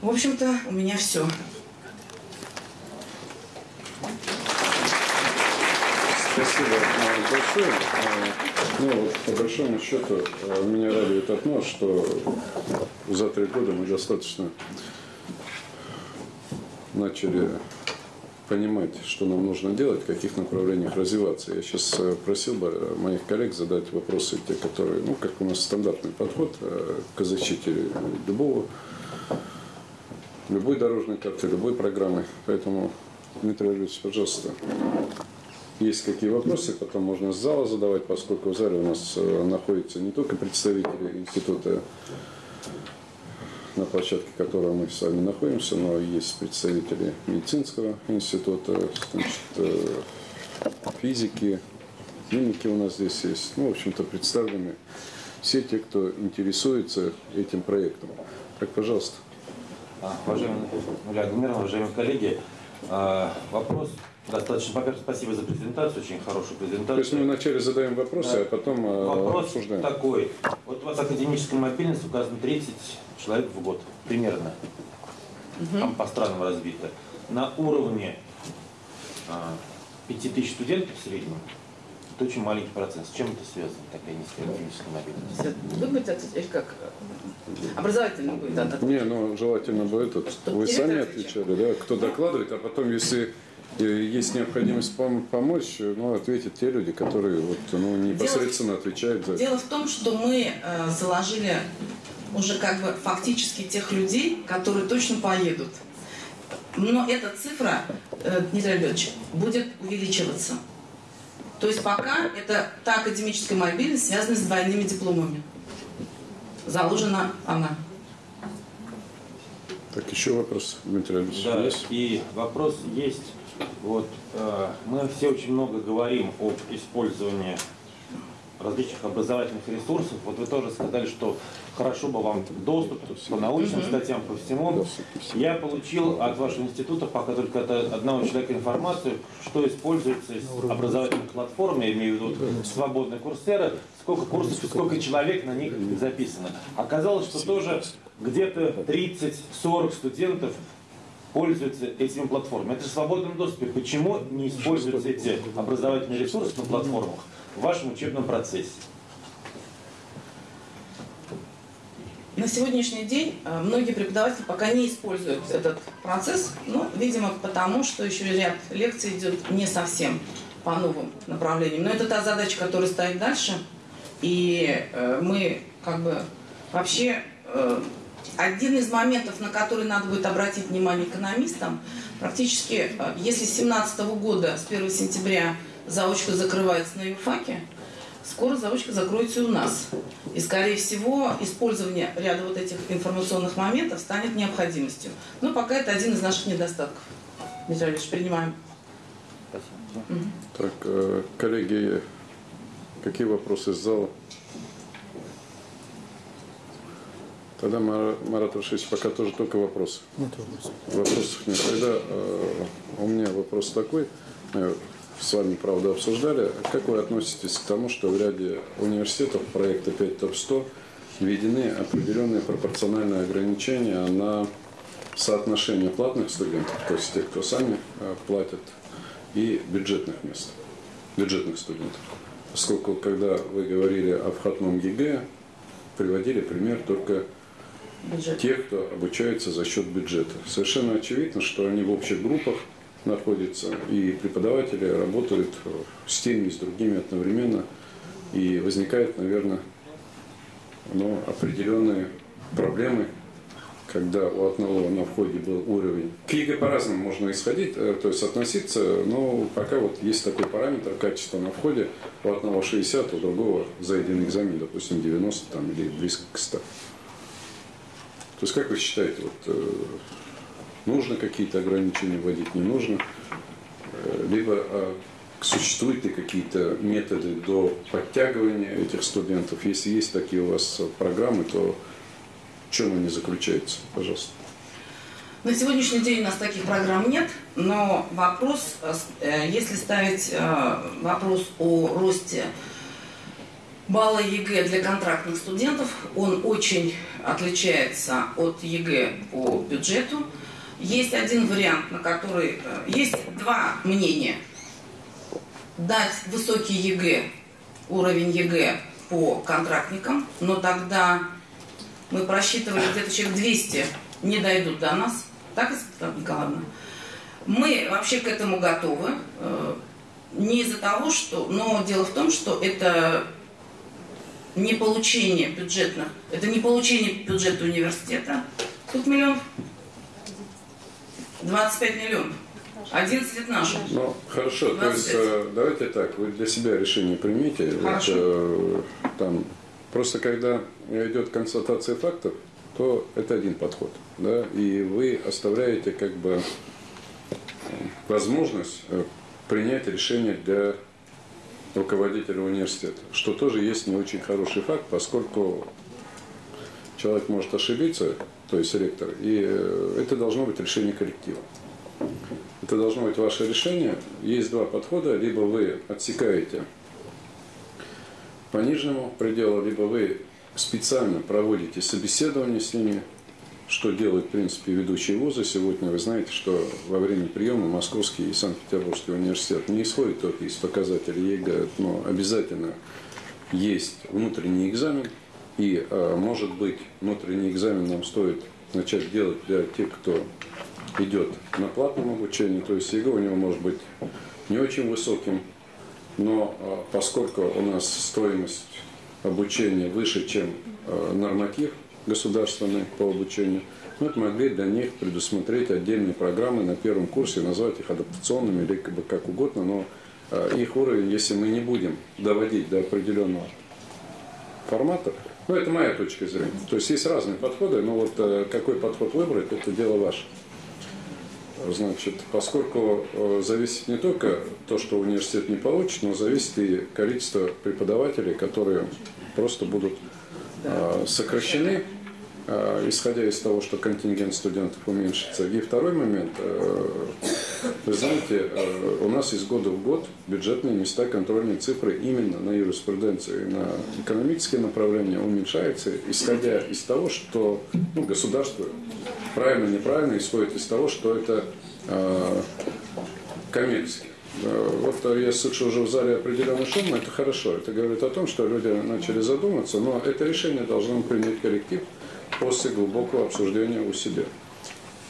В общем-то, у меня все. Спасибо большое. Э, Ну, вот, по большому счету, э, меня радует одно, что за три года мы достаточно начали понимать, что нам нужно делать, в каких направлениях развиваться. Я сейчас просил бы моих коллег задать вопросы, те, которые, ну, как у нас стандартный подход э, к защите любого, любой дорожной карты, любой программы. Поэтому, Дмитрий Ильич, пожалуйста, есть какие вопросы, потом можно с зала задавать, поскольку в зале у нас э, находятся не только представители института, на площадке которого мы с вами находимся, но есть представители медицинского института, значит, э, физики, химики у нас здесь есть. Ну, в общем-то, представлены все те, кто интересуется этим проектом. Так, пожалуйста. А, Уважаемый Юлия Гумерова, уважаемые коллеги, а, вопрос достаточно, во-первых, спасибо за презентацию, очень хорошую То есть мы презентацию. вначале задаем вопросы, а потом э, Вопрос обсуждаем. такой, вот у вас академическая мобильность указано 30 человек в год, примерно, там по странам разбито. На уровне а, 5000 студентов в среднем, это очень маленький процент. С чем это связано, такая низкая академическая мобильность? Вы будете отвечать, как? Образовательный будет отвечать. Не, ну желательно бы этот. Чтоб Вы сами отвечал. отвечали, да? Кто докладывает, а потом, если есть необходимость пом- помочь, ну, ответят те люди, которые вот, ну, непосредственно отвечают за это. Дело в том, что мы э, заложили уже как бы фактически тех людей, которые точно поедут. Но эта цифра, э, Дмитрий Альбертович, будет увеличиваться. То есть пока это та академическая мобильность, связанная с двойными дипломами. Заложена она. Так, еще вопрос, Дмитрий Ильич, Да, есть? и вопрос есть. Вот э, мы все очень много говорим об использовании различных образовательных ресурсов. Вот вы тоже сказали, что хорошо бы вам доступ по научным статьям, по всему. Я получил от вашего института пока только от одного человека информацию, что используется из образовательных платформ, я имею в виду свободные курсеры, сколько курсов и сколько человек на них записано. Оказалось, что тоже где-то 30-40 студентов пользуются этими платформами. Это же в свободном доступе. Почему не используются эти образовательные ресурсы на платформах в вашем учебном процессе? На сегодняшний день э, многие преподаватели пока не используют этот процесс, ну, видимо, потому что еще ряд лекций идет не совсем по новым направлениям. Но это та задача, которая стоит дальше. И э, мы как бы вообще э, один из моментов, на который надо будет обратить внимание экономистам, практически, э, если с 2017 года, с 1 сентября заочка закрывается на юрфаке, скоро заочка закроется и у нас. И, скорее всего, использование ряда вот этих информационных моментов станет необходимостью. Но пока это один из наших недостатков. Дмитрий Ильич, принимаем. Спасибо. Так, э, коллеги, какие вопросы из зала? Тогда, Мара- Марат Рашидович, пока тоже только вопросы. Нет вопросов. Вопросов нет. Тогда э, у меня вопрос такой. Мы с вами, правда, обсуждали. Как вы относитесь к тому, что в ряде университетов проекта 5 топ 100 введены определенные пропорциональные ограничения на соотношение платных студентов, то есть тех, кто сами э, платят, и бюджетных мест, бюджетных студентов. Поскольку, когда вы говорили о входном ЕГЭ, приводили пример только Бюджет. тех, кто обучается за счет бюджета. Совершенно очевидно, что они в общих группах находятся, и преподаватели работают э, с теми с другими одновременно, и возникает, наверное, ну, определенные проблемы, когда у одного на входе был уровень. К ЕГЭ по-разному можно исходить, э, то есть относиться, но пока вот есть такой параметр качества на входе, у одного 60, у другого за один экзамен, допустим, 90 там, или близко к 100. То есть как вы считаете, вот, э, нужно какие-то ограничения вводить, не нужно? Э, либо а, существуют ли какие-то методы до подтягивания этих студентов? Если есть такие у вас программы, то в чем они заключаются? Пожалуйста. На сегодняшний день у нас таких программ нет, но вопрос, э, если ставить вопрос о росте балла ЕГЭ для контрактных студентов, он очень отличается от ЕГЭ по бюджету. Есть один вариант, на который... Э, есть два мнения. Дать высокий ЕГЭ, уровень ЕГЭ по контрактникам, но тогда мы просчитывали где-то человек 200 не дойдут до нас. Так, Светлана Николаевна? Мы вообще к этому готовы. Э, не из-за того, что... Но дело в том, что это не получение бюджетных... Это не получение бюджета университета. Сколько миллионов? 25 миллионов. 11 это наши. Ну, хорошо, 25. то есть э, давайте так, вы для себя решение примите. Хорошо. Вот, э, там, просто когда идет констатация фактов, то это один подход. Да? И вы оставляете как бы возможность э, принять решение для руководителя университета, что тоже есть не очень хороший факт, поскольку человек может ошибиться, то есть ректор, и э, это должно быть решение коллектива. Это должно быть ваше решение. Есть два подхода. Либо вы отсекаете по нижнему пределу, либо вы специально проводите собеседование с ними, что делают, в принципе, ведущие вузы. Сегодня вы знаете, что во время приема Московский и Санкт-Петербургский университет не исходит только из показателей ЕГЭ, но обязательно есть внутренний экзамен. И, а, может быть, внутренний экзамен нам стоит начать делать для тех, кто идет на платном обучении, то есть ЕГЭ у него может быть не очень высоким, но а, поскольку у нас стоимость обучения выше, чем а, норматив государственный по обучению, мы могли для них предусмотреть отдельные программы на первом курсе, назвать их адаптационными или как угодно, но а, их уровень, если мы не будем доводить до определенного формата, ну, это моя точка зрения. То есть есть разные подходы, но вот какой подход выбрать, это дело ваше. Значит, поскольку э, зависит не только то, что университет не получит, но зависит и количество преподавателей, которые просто будут э, сокращены, э, исходя из того, что контингент студентов уменьшится. И второй момент, вы знаете, у нас из года в год бюджетные места, контрольные цифры именно на юриспруденции, на экономические направления уменьшаются, исходя из того, что ну, государство правильно, неправильно, исходит из того, что это э, коммерчески. Вот я слышу уже в зале определенный шум, это хорошо. Это говорит о том, что люди начали задуматься, но это решение должен принять коллектив после глубокого обсуждения у себя.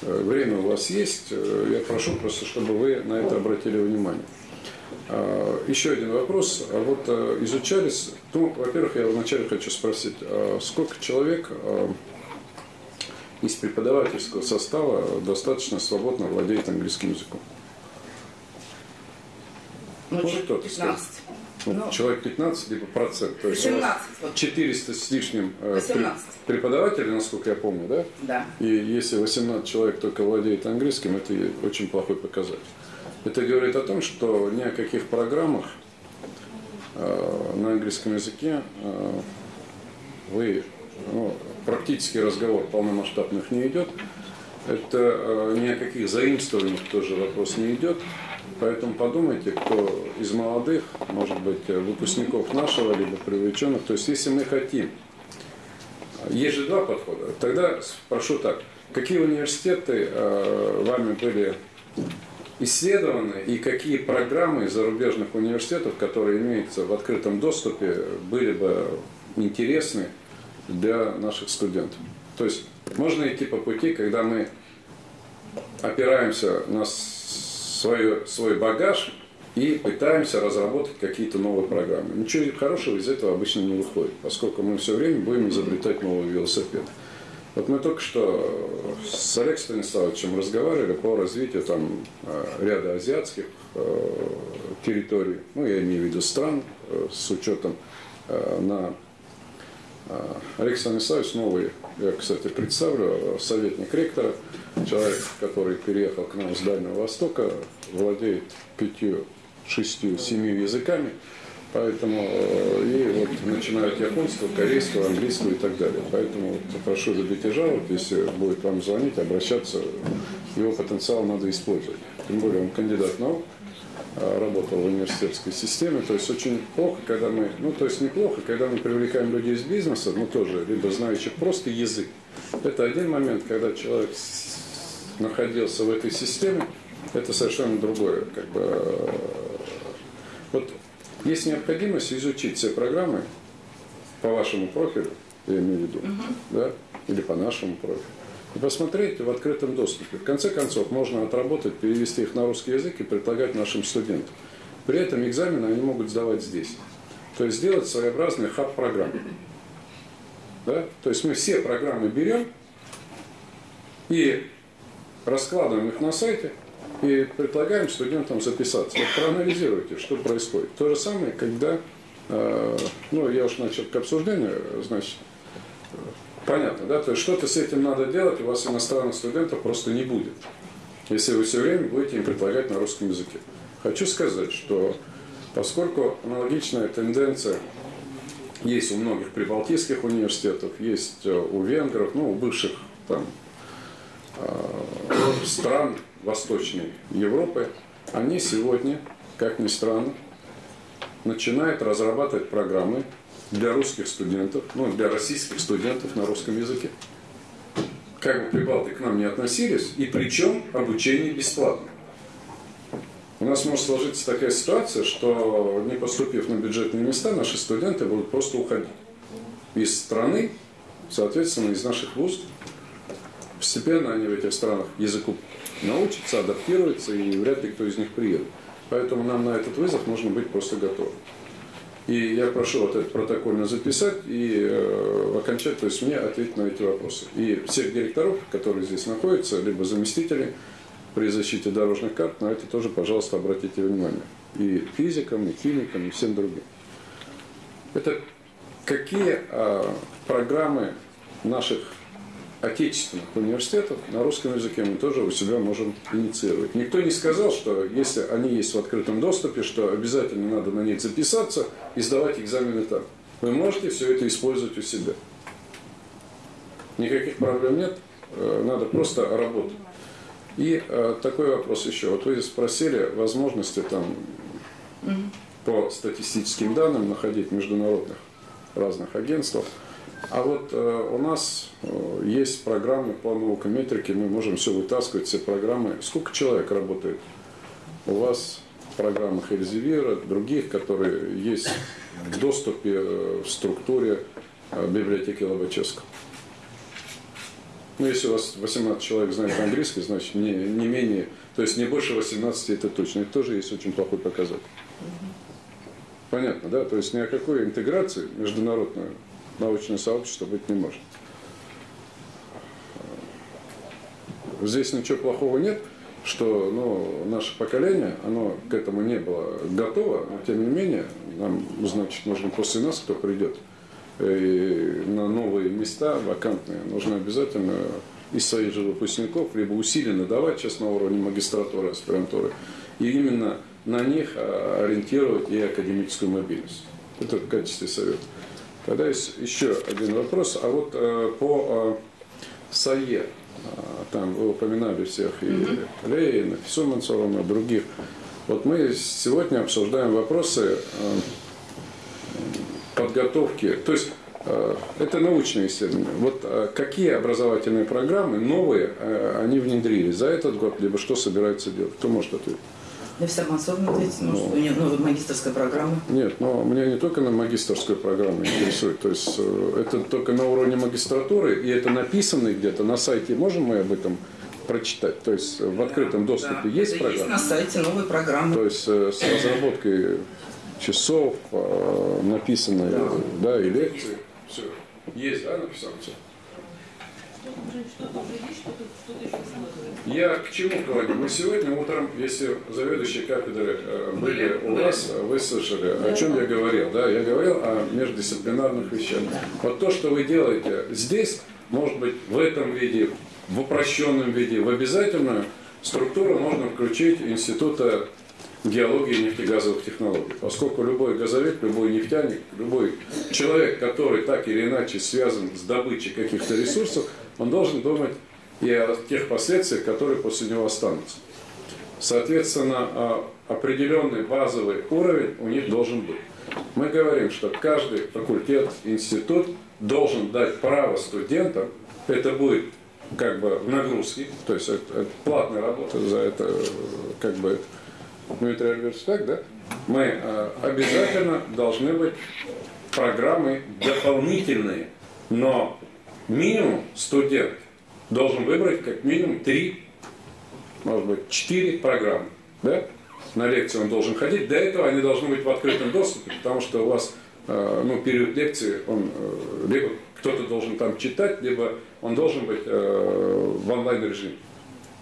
Э, время у вас есть, э, я прошу просто, чтобы вы на это обратили внимание. Э, еще один вопрос. А вот изучались, ну, во-первых, я вначале хочу спросить, сколько человек из преподавательского состава достаточно свободно владеет английским языком. Ну, Может кто-то 15. Ну, ну, человек 15, либо процент. То есть 18. 400 с лишним 18. Э, преподавателей, насколько я помню, да? Да. И если 18 человек только владеет английским, это очень плохой показатель. Это говорит о том, что ни о каких программах э, на английском языке э, вы ну, практический разговор полномасштабных не идет. Это э, ни о каких заимствованиях тоже вопрос не идет. Поэтому подумайте, кто из молодых, может быть, э, выпускников нашего, либо привлеченных. То есть, если мы хотим, есть же два подхода. Тогда спрошу так, какие университеты э, вами были исследованы и какие программы зарубежных университетов, которые имеются в открытом доступе, были бы интересны для наших студентов. То есть можно идти по пути, когда мы опираемся на свой, свой багаж и пытаемся разработать какие-то новые программы. Ничего хорошего из этого обычно не выходит, поскольку мы все время будем изобретать новый велосипед. Вот мы только что с Олегом Станиславовичем разговаривали по развитию там э, ряда азиатских э, территорий, ну, я имею в виду стран, э, с учетом на Олег Станиславович новый, я, кстати, представлю, советник ректора, человек, который переехал к нам с Дальнего Востока, владеет пятью, шестью, семью языками, Поэтому э, и вот начинают японского, корейского, английского и так далее. Поэтому вот, прошу забить и жалоб, если будет вам звонить, обращаться, его потенциал надо использовать. Тем более он кандидат наук, а, работал в университетской системе. То есть очень плохо, когда мы, ну то есть неплохо, когда мы привлекаем людей из бизнеса, ну тоже, либо знающих просто язык. Это один момент, когда человек находился в этой системе, это совершенно другое. Как бы, э, вот есть необходимость изучить все программы по вашему профилю, я имею в виду, да, или по нашему профилю, и посмотреть в открытом доступе. В конце концов, можно отработать, перевести их на русский язык и предлагать нашим студентам. При этом экзамены они могут сдавать здесь. То есть сделать своеобразный хаб программ. Да? То есть мы все программы берем и раскладываем их на сайте – и предлагаем студентам записаться. Вот проанализируйте, что происходит. То же самое, когда, э, ну, я уж начал к обсуждению, значит, понятно, да, то есть что-то с этим надо делать, у вас иностранных студентов просто не будет, если вы все время будете им предлагать на русском языке. Хочу сказать, что поскольку аналогичная тенденция есть у многих прибалтийских университетов, есть э, у венгров, ну, у бывших там стран, Восточной Европы, они сегодня, как ни странно, начинают разрабатывать программы для русских студентов, ну, для российских студентов на русском языке. Как бы прибалты к нам не относились, и причем обучение бесплатно. У нас может сложиться такая ситуация, что не поступив на бюджетные места, наши студенты будут просто уходить из страны, соответственно, из наших вузов. Постепенно они в этих странах языку научатся, адаптируются, и вряд ли кто из них приедет. Поэтому нам на этот вызов нужно быть просто готовым. И я прошу вот это протокольно записать и э, окончать, то есть мне ответить на эти вопросы. И всех директоров, которые здесь находятся, либо заместители при защите дорожных карт, на это тоже, пожалуйста, обратите внимание. И физикам, и химикам, и всем другим. Это какие э, программы наших отечественных университетов на русском языке мы тоже у себя можем инициировать. Никто не сказал, что если они есть в открытом доступе, что обязательно надо на них записаться и сдавать экзамены там. Вы можете все это использовать у себя. Никаких проблем нет, э, надо просто работать. И э, такой вопрос еще. Вот вы спросили возможности там по статистическим данным находить международных разных агентствах. А вот э, у нас э, есть программы по наукометрике, мы можем все вытаскивать, все программы. Сколько человек работает? У вас в программах Эльзевира, других, которые есть в доступе э, в структуре э, библиотеки Лобачевского. Ну, если у вас 18 человек знает английский, значит, не, не менее, то есть не больше 18 это точно. Это тоже есть очень плохой показатель. Понятно, да? То есть ни о какой интеграции международной научное сообщество быть не может. Здесь ничего плохого нет, что ну, наше поколение, оно к этому не было готово, но тем не менее, нам, значит, нужно после нас, кто придет, и на новые места вакантные, нужно обязательно из своих же выпускников либо усиленно давать сейчас на уровне магистратуры, аспирантуры, и именно на них а, ориентировать и академическую мобильность. Это в качестве совета. Тогда есть еще один вопрос. А вот э, по э, САЕ, э, там вы упоминали всех и mm Лейна, Фису и других. Вот мы сегодня обсуждаем вопросы э, подготовки, то есть э, это научные исследования. Вот какие образовательные программы новые они внедрили за этот год, либо что собираются делать? Кто может ответить? Я вся масовно ответить, может, ну, нет новой магистрской программы. Нет, но меня не только на магистрскую программу интересует, то есть э, это только на уровне магистратуры, и это написано где-то на сайте, можем мы об этом прочитать? То есть в открытом доступе да, есть это программа? Есть на сайте новые программы. То есть э, с разработкой часов, э, написанные, да, да и лекции. Все. Есть, да, написано все? Что-то уже есть, что-то что еще складывается. Я к чему говорю? Мы сегодня утром, если заведующие кафедры э, были у вас, э, вы слышали, о чем я говорил. Да? Я говорил о междисциплинарных вещах. Вот то, что вы делаете здесь, может быть, в этом виде, в упрощенном виде, в обязательную структуру можно включить института геологии и нефтегазовых технологий. Поскольку любой газовик, любой нефтяник, любой человек, который так или иначе связан с добычей каких-то ресурсов, он должен думать и о тех последствиях, которые после него останутся. Соответственно, а, определенный базовый уровень у них должен быть. Мы говорим, что каждый факультет, институт должен дать право студентам, это будет как бы в нагрузке, то есть это, это платная работа за это, как бы, Дмитрий Альбертович, так, да? Мы э, обязательно должны быть программы дополнительные, но минимум студент должен выбрать как минимум три, может быть, четыре программы, да? На лекции он должен ходить. До этого они должны быть в открытом доступе, потому что у вас э, ну, период лекции, он э, либо кто-то должен там читать, либо он должен быть э, в онлайн режиме.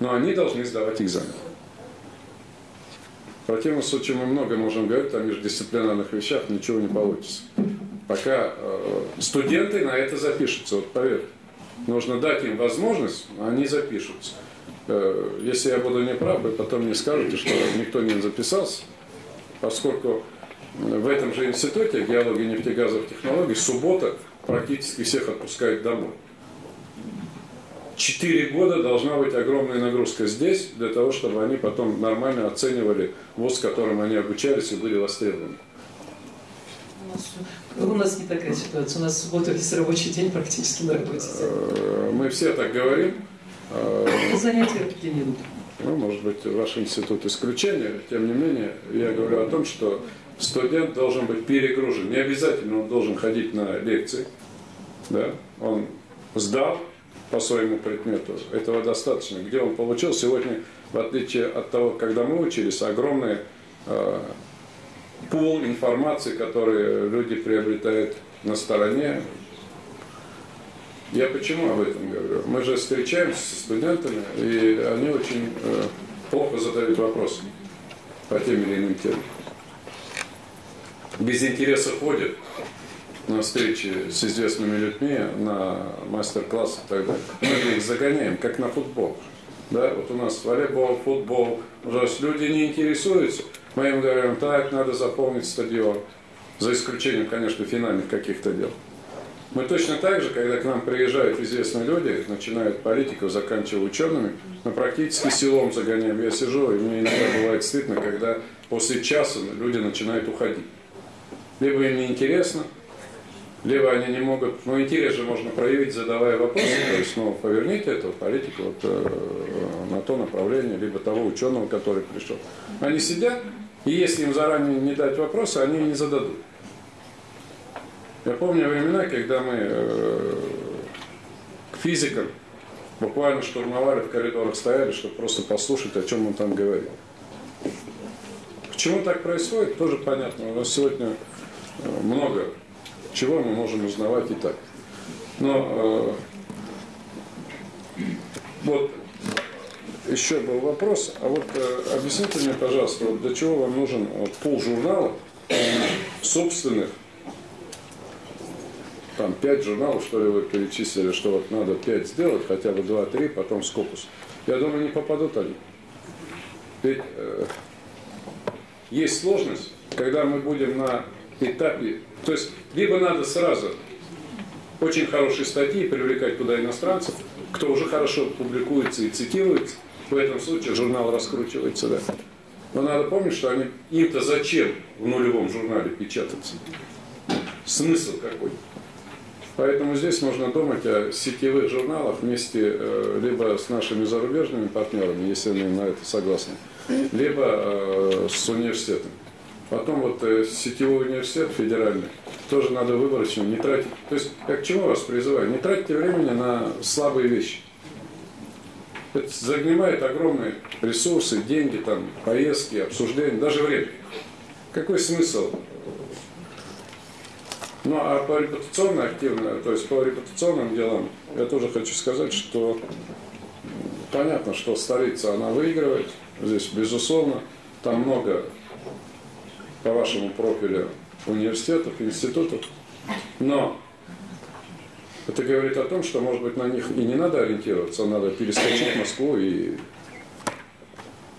Но они должны сдавать экзамен. В противном случае мы много можем говорить о междисциплинарных вещах, ничего не получится. Пока э, студенты на это запишутся, вот поверьте. Нужно дать им возможность, они запишутся. Э, если я буду неправ, вы потом мне скажете, что никто не записался, поскольку в этом же институте геологии нефтегазовых технологий суббота практически всех отпускают домой. Четыре года должна быть огромная нагрузка здесь, для того, чтобы они потом нормально оценивали вуз, которым они обучались и были востребованы. У нас, у нас не такая ситуация. У нас в субботу весь рабочий день практически на работе. Э, Мы все так говорим. Э, Занятия где не идут. Ну, может быть, ваш институт исключение. Тем не менее, я говорю о том, что студент должен быть перегружен. Не обязательно он должен ходить на лекции. Да? Он сдал по своему предмету. Этого достаточно. Где он получил сегодня, в отличие от того, когда мы учились, огромный э, пул информации, который люди приобретают на стороне. Я почему об этом говорю? Мы же встречаемся со студентами, и они очень э, плохо задают вопросы по тем или иным темам. Без интереса ходят на встречи с известными людьми, на мастер-классы и так далее. Мы их загоняем, как на футбол. Да, вот у нас волейбол, футбол, ужас, люди не интересуются. Мы им говорим, так, надо заполнить стадион. За исключением, конечно, финальных каких-то дел. Мы точно так же, когда к нам приезжают известные люди, начинают политиков, заканчивая учеными, мы практически силом загоняем. Я сижу, и мне иногда бывает стыдно, когда после часа люди начинают уходить. Либо им неинтересно, либо они не могут, ну интерес же можно проявить, задавая вопросы, то есть, ну, поверните этого политика вот, э, на то направление, либо того ученого, который пришел. Они сидят, и если им заранее не дать вопросы, они не зададут. Я помню времена, когда мы э, к физикам буквально штурмовали в коридорах, стояли, чтобы просто послушать, о чем он там говорил. Почему так происходит, тоже понятно. У нас сегодня э, много чего мы можем узнавать и так. Но э, вот еще был вопрос, а вот э, объясните мне, пожалуйста, вот для чего вам нужен вот, пол журналов собственных, там пять журналов, что ли, вы перечислили, что вот надо пять сделать, хотя бы два-три, потом скопус. Я думаю, не попадут они. Ведь э, есть сложность, когда мы будем на этапе, то есть либо надо сразу очень хорошие статьи привлекать туда иностранцев, кто уже хорошо публикуется и цитируется, в этом случае журнал раскручивается, да. Но надо помнить, что они, им-то зачем в нулевом журнале печататься? Смысл какой? Поэтому здесь нужно думать о сетевых журналах вместе э, либо с нашими зарубежными партнерами, если они на это согласны, либо э, с университетом. Потом вот э, сетевой университет федеральный, тоже надо выборочно, не тратить. То есть я к чему вас призываю? Не тратьте времени на слабые вещи. Это занимает огромные ресурсы, деньги, там, поездки, обсуждения, даже время. Какой смысл Ну а по репутационно активно, то есть по репутационным делам, я тоже хочу сказать, что понятно, что столица, она выигрывает, здесь безусловно, там много по вашему профилю университетов, институтов, но это говорит о том, что, может быть, на них и не надо ориентироваться, надо перескочить Москву и...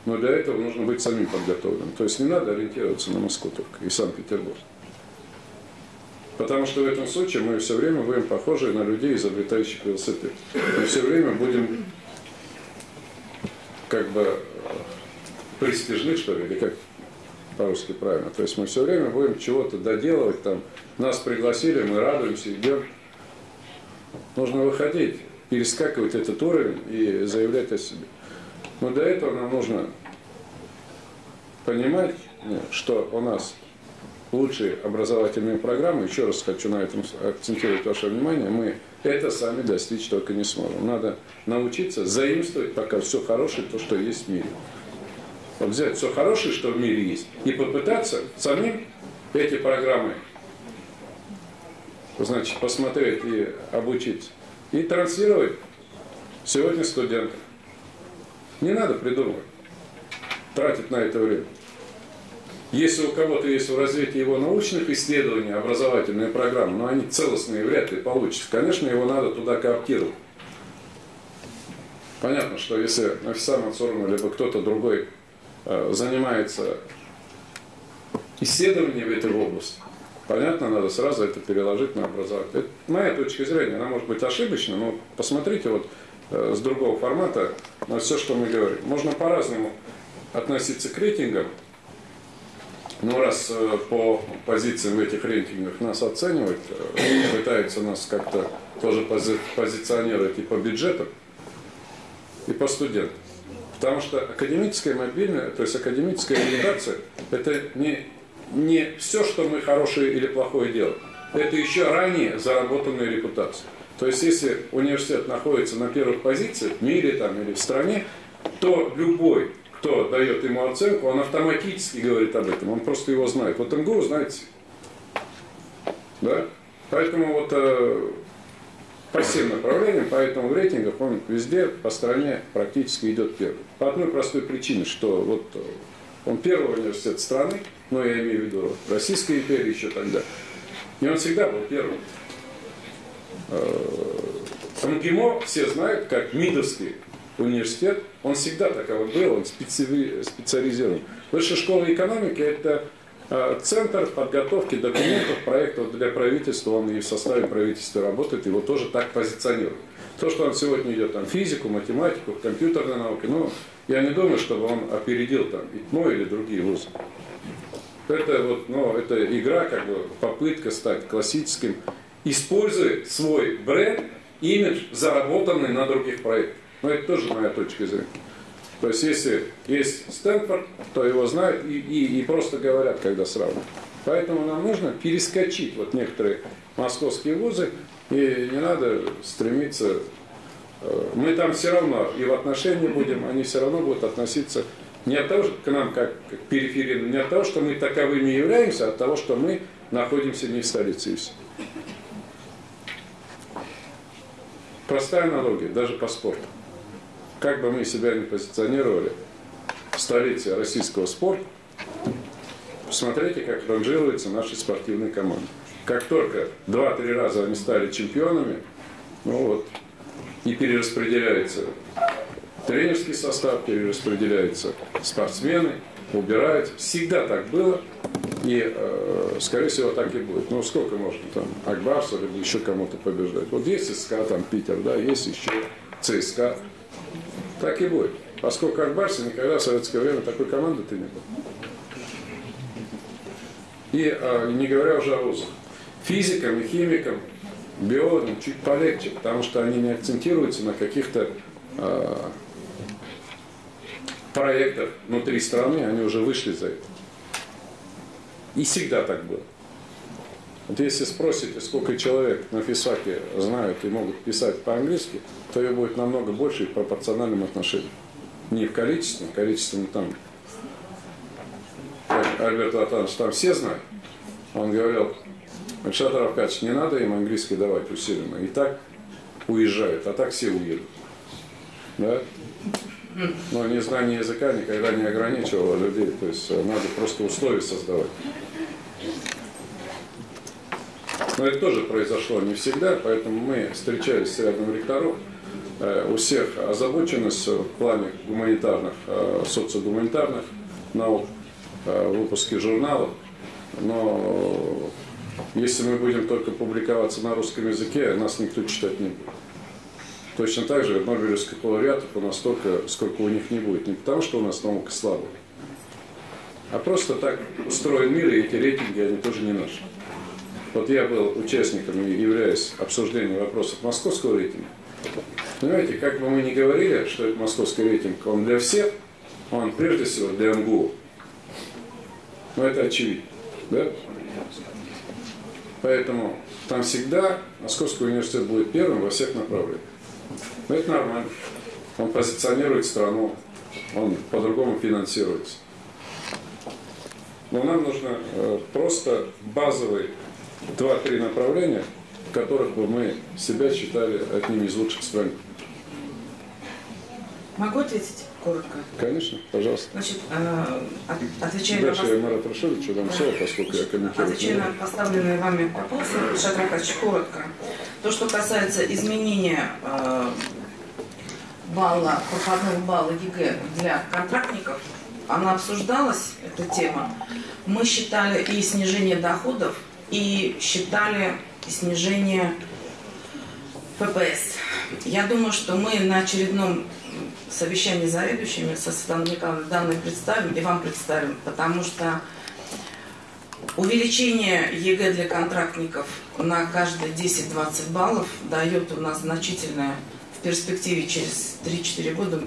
Но для этого нужно быть самим подготовленным. То есть не надо ориентироваться на Москву только и Санкт-Петербург. Потому что в этом случае мы все время будем похожи на людей, изобретающих велосипед. Мы все время будем как бы престижны, что ли, или как по-русски правильно. То есть мы все время будем чего-то доделывать, там, нас пригласили, мы радуемся, идем. Нужно выходить, перескакивать этот уровень и заявлять о себе. Но для этого нам нужно понимать, что у нас лучшие образовательные программы, еще раз хочу на этом акцентировать ваше внимание, мы это сами достичь только не сможем. Надо научиться заимствовать пока все хорошее, то, что есть в мире. Вот взять все хорошее, что в мире есть, и попытаться самим эти программы значит, посмотреть и обучиться. И транслировать сегодня студентам. Не надо придумывать, тратить на это время. Если у кого-то есть в развитии его научных исследований образовательные программы, но они целостные вряд ли получатся, конечно, его надо туда кооптировать. Понятно, что если Нафиса Мансуровна либо кто-то другой э, занимается исследованием в этой области, понятно, надо сразу это переложить на образование. Это моя точка зрения, она может быть ошибочна, но посмотрите вот э, с другого формата на все, что мы говорим. Можно по-разному относиться к рейтингам, ну, раз э, по позициям в этих рейтингах нас оценивают, э, пытаются нас как-то тоже пози позиционировать и по бюджетам, и по студентам. Потому что академическая мобильная, то есть академическая ориентация, это не, не все, что мы хорошее или плохое делаем. Это еще ранее заработанная репутация. То есть, если университет находится на первых позициях в мире там, или в стране, то любой кто дает ему оценку, он автоматически говорит об этом, он просто его знает. Вот МГУ знаете, да? Поэтому вот э, по всем направлениям, поэтому в рейтингах он везде по стране практически идет первый. По одной простой причине, что вот э, он первый университет страны, но я имею в виду Российской империи еще тогда, и он всегда был первым. Э, МГИМО все знают как МИДовский университет, он всегда таковой был, он специализирован. Высшая школа экономики – это а, центр подготовки документов, проектов для правительства, он и в составе правительства работает, его тоже так позиционируют. То, что он сегодня идет там физику, математику, компьютерные науки, ну, я не думаю, чтобы он опередил там ИТМО или другие вузы. Это вот, ну, это игра, как бы попытка стать классическим, используя свой бренд, имидж, заработанный на других проектах. Но это тоже моя точка зрения. То есть, если есть Стэнфорд, то его знают и, и, и просто говорят, когда сравнивают. Поэтому нам нужно перескочить вот некоторые московские вузы, и не надо стремиться... Э, мы там все равно и в отношении будем, они все равно будут относиться не от того, к нам как, как периферийным, не от того, что мы таковыми являемся, а от того, что мы находимся не в столице. Простая аналогия, даже по спорту как бы мы себя не позиционировали в столице российского спорта, посмотрите, как ранжируются наши спортивные команды. Как только два-три раза они стали чемпионами, ну вот, и перераспределяется тренерский состав, перераспределяются спортсмены, убираются. Всегда так было, и, э, скорее всего, так и будет. Ну, сколько можно там Акбарса или еще кому-то побеждать. Вот есть СКА, там Питер, да, есть еще ЦСКА. Так и будет. Поскольку как Барси никогда в советское время такой команды-то не было. И а, не говоря уже о вузах. Физикам и химикам, биологам чуть полегче, потому что они не акцентируются на каких-то а, проектах внутри страны, они уже вышли за это. И всегда так было. Вот если спросите, сколько человек на физфаке знают и могут писать по-английски, то ее будет намного больше и в пропорциональном отношении. Не в количестве, в количестве там, как Альберт Латанович, там все знают. Он говорил, Александр Аркадьевич, не надо им английский давать усиленно. И так уезжают, а так все уедут. Да? Но незнание языка никогда не ограничивало людей. То есть э, надо просто условия создавать. Но это тоже произошло не всегда, поэтому мы встречались с рядом ректоров. Э, У всех озабоченность в плане гуманитарных, э, социогуманитарных наук, выпуске журналов. Но если мы будем только публиковаться на русском языке, нас никто читать не будет. Точно так же Нобелевских лауреатов у нас столько, сколько у них не будет. Не потому, что у нас наука слабая, а просто так устроен мир, и эти рейтинги, они тоже не наши. Вот я был участником и являюсь обсуждением вопросов московского рейтинга. Понимаете, как бы мы ни говорили, что это московский рейтинг, он для всех, он прежде всего для МГУ. Но это очевидно. Да? Поэтому там всегда Московский университет будет первым во всех направлениях. Но это нормально. Он позиционирует страну, он по-другому финансируется. Но нам нужно э, просто базовые два-три направления, в которых бы мы себя считали одним из лучших стран. Могу ответить коротко? Конечно, пожалуйста. Значит, э, от- отвечая на Дальше вас- я Марат Рашидовичу дам слово, поскольку я комментирую. Отвечая на поставленные вами вопросы, Шат Рахач, коротко. То, что касается изменения э, балла, проходного балла ЕГЭ для контрактников, она обсуждалась, эта тема. Мы считали и снижение доходов, и считали и снижение ППС. Я думаю, что мы на очередном совещании с заведующими со Светланой Николаевной данные представим и вам представим, потому что увеличение ЕГЭ для контрактников на каждые 10-20 баллов дает у нас значительное в перспективе через 3-4 года,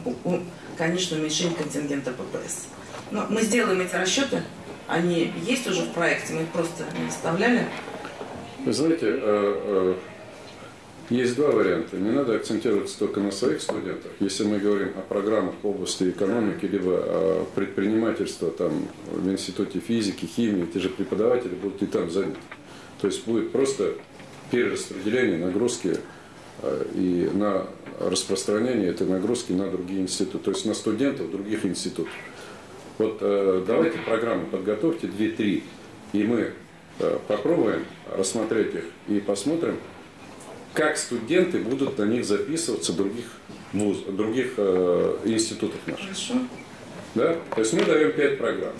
конечно, уменьшение контингента ППС. Но мы сделаем эти расчеты, они есть уже в проекте, мы их просто не вставляли. Вы знаете, э, э, есть два варианта. Не надо акцентироваться только на своих студентах. Если мы говорим о программах в области экономики, либо предпринимательства там, в институте физики, химии, те же преподаватели будут и там заняты. То есть будет просто перераспределение нагрузки э, и на распространение этой нагрузки на другие институты, то есть на студентов других институтов. Вот э, давайте программы подготовьте 2-3, и мы э, попробуем рассмотреть их и посмотрим, как студенты будут на них записываться в других, вуз, других э, институтах наших. Хорошо? Да? То есть мы даем 5 программ.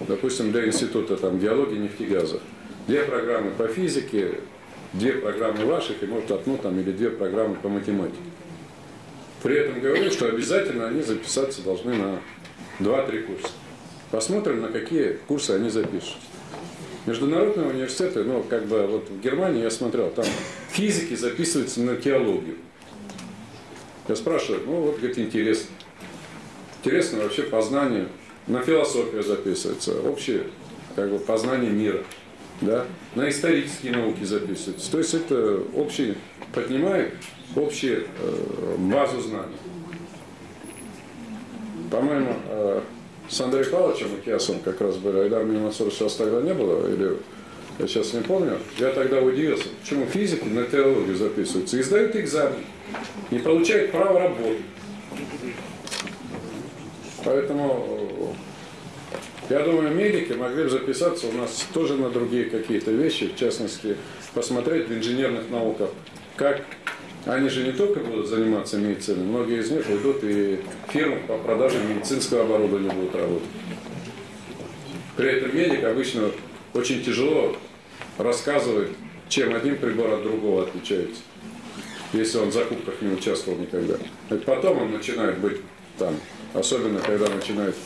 Допустим, для института там, геологии, нефтегаза. Две программы по физике, две программы ваших, и может одну там, или две программы по математике. При этом говорю, что обязательно они записаться должны на 2-3 курса. Посмотрим, на какие курсы они запишут. Международные университеты, ну, как бы, вот в Германии я смотрел, там физики записываются на теологию. Я спрашиваю, ну, вот, говорит, интересно. Интересно вообще познание, на философию записывается, общее как бы, познание мира, да? на исторические науки записывается. То есть это общий, поднимает общую э, базу знаний. По-моему, э, с Андреем Павловичем Макиасом как раз были, Айдар Мимасур сейчас тогда не было, или я сейчас не помню, я тогда удивился, почему физики на теологию записываются и сдают экзамен, не получают право работы. Поэтому э, я думаю, медики могли бы записаться у нас тоже на другие какие-то вещи, в частности, посмотреть в инженерных науках, как они же не только будут заниматься медициной, многие из них уйдут и фирмы по продаже медицинского оборудования будут работать. При этом медик обычно очень тяжело рассказывает, чем один прибор от другого отличается, если он в закупках не участвовал никогда. Это потом он начинает быть там, особенно когда начинает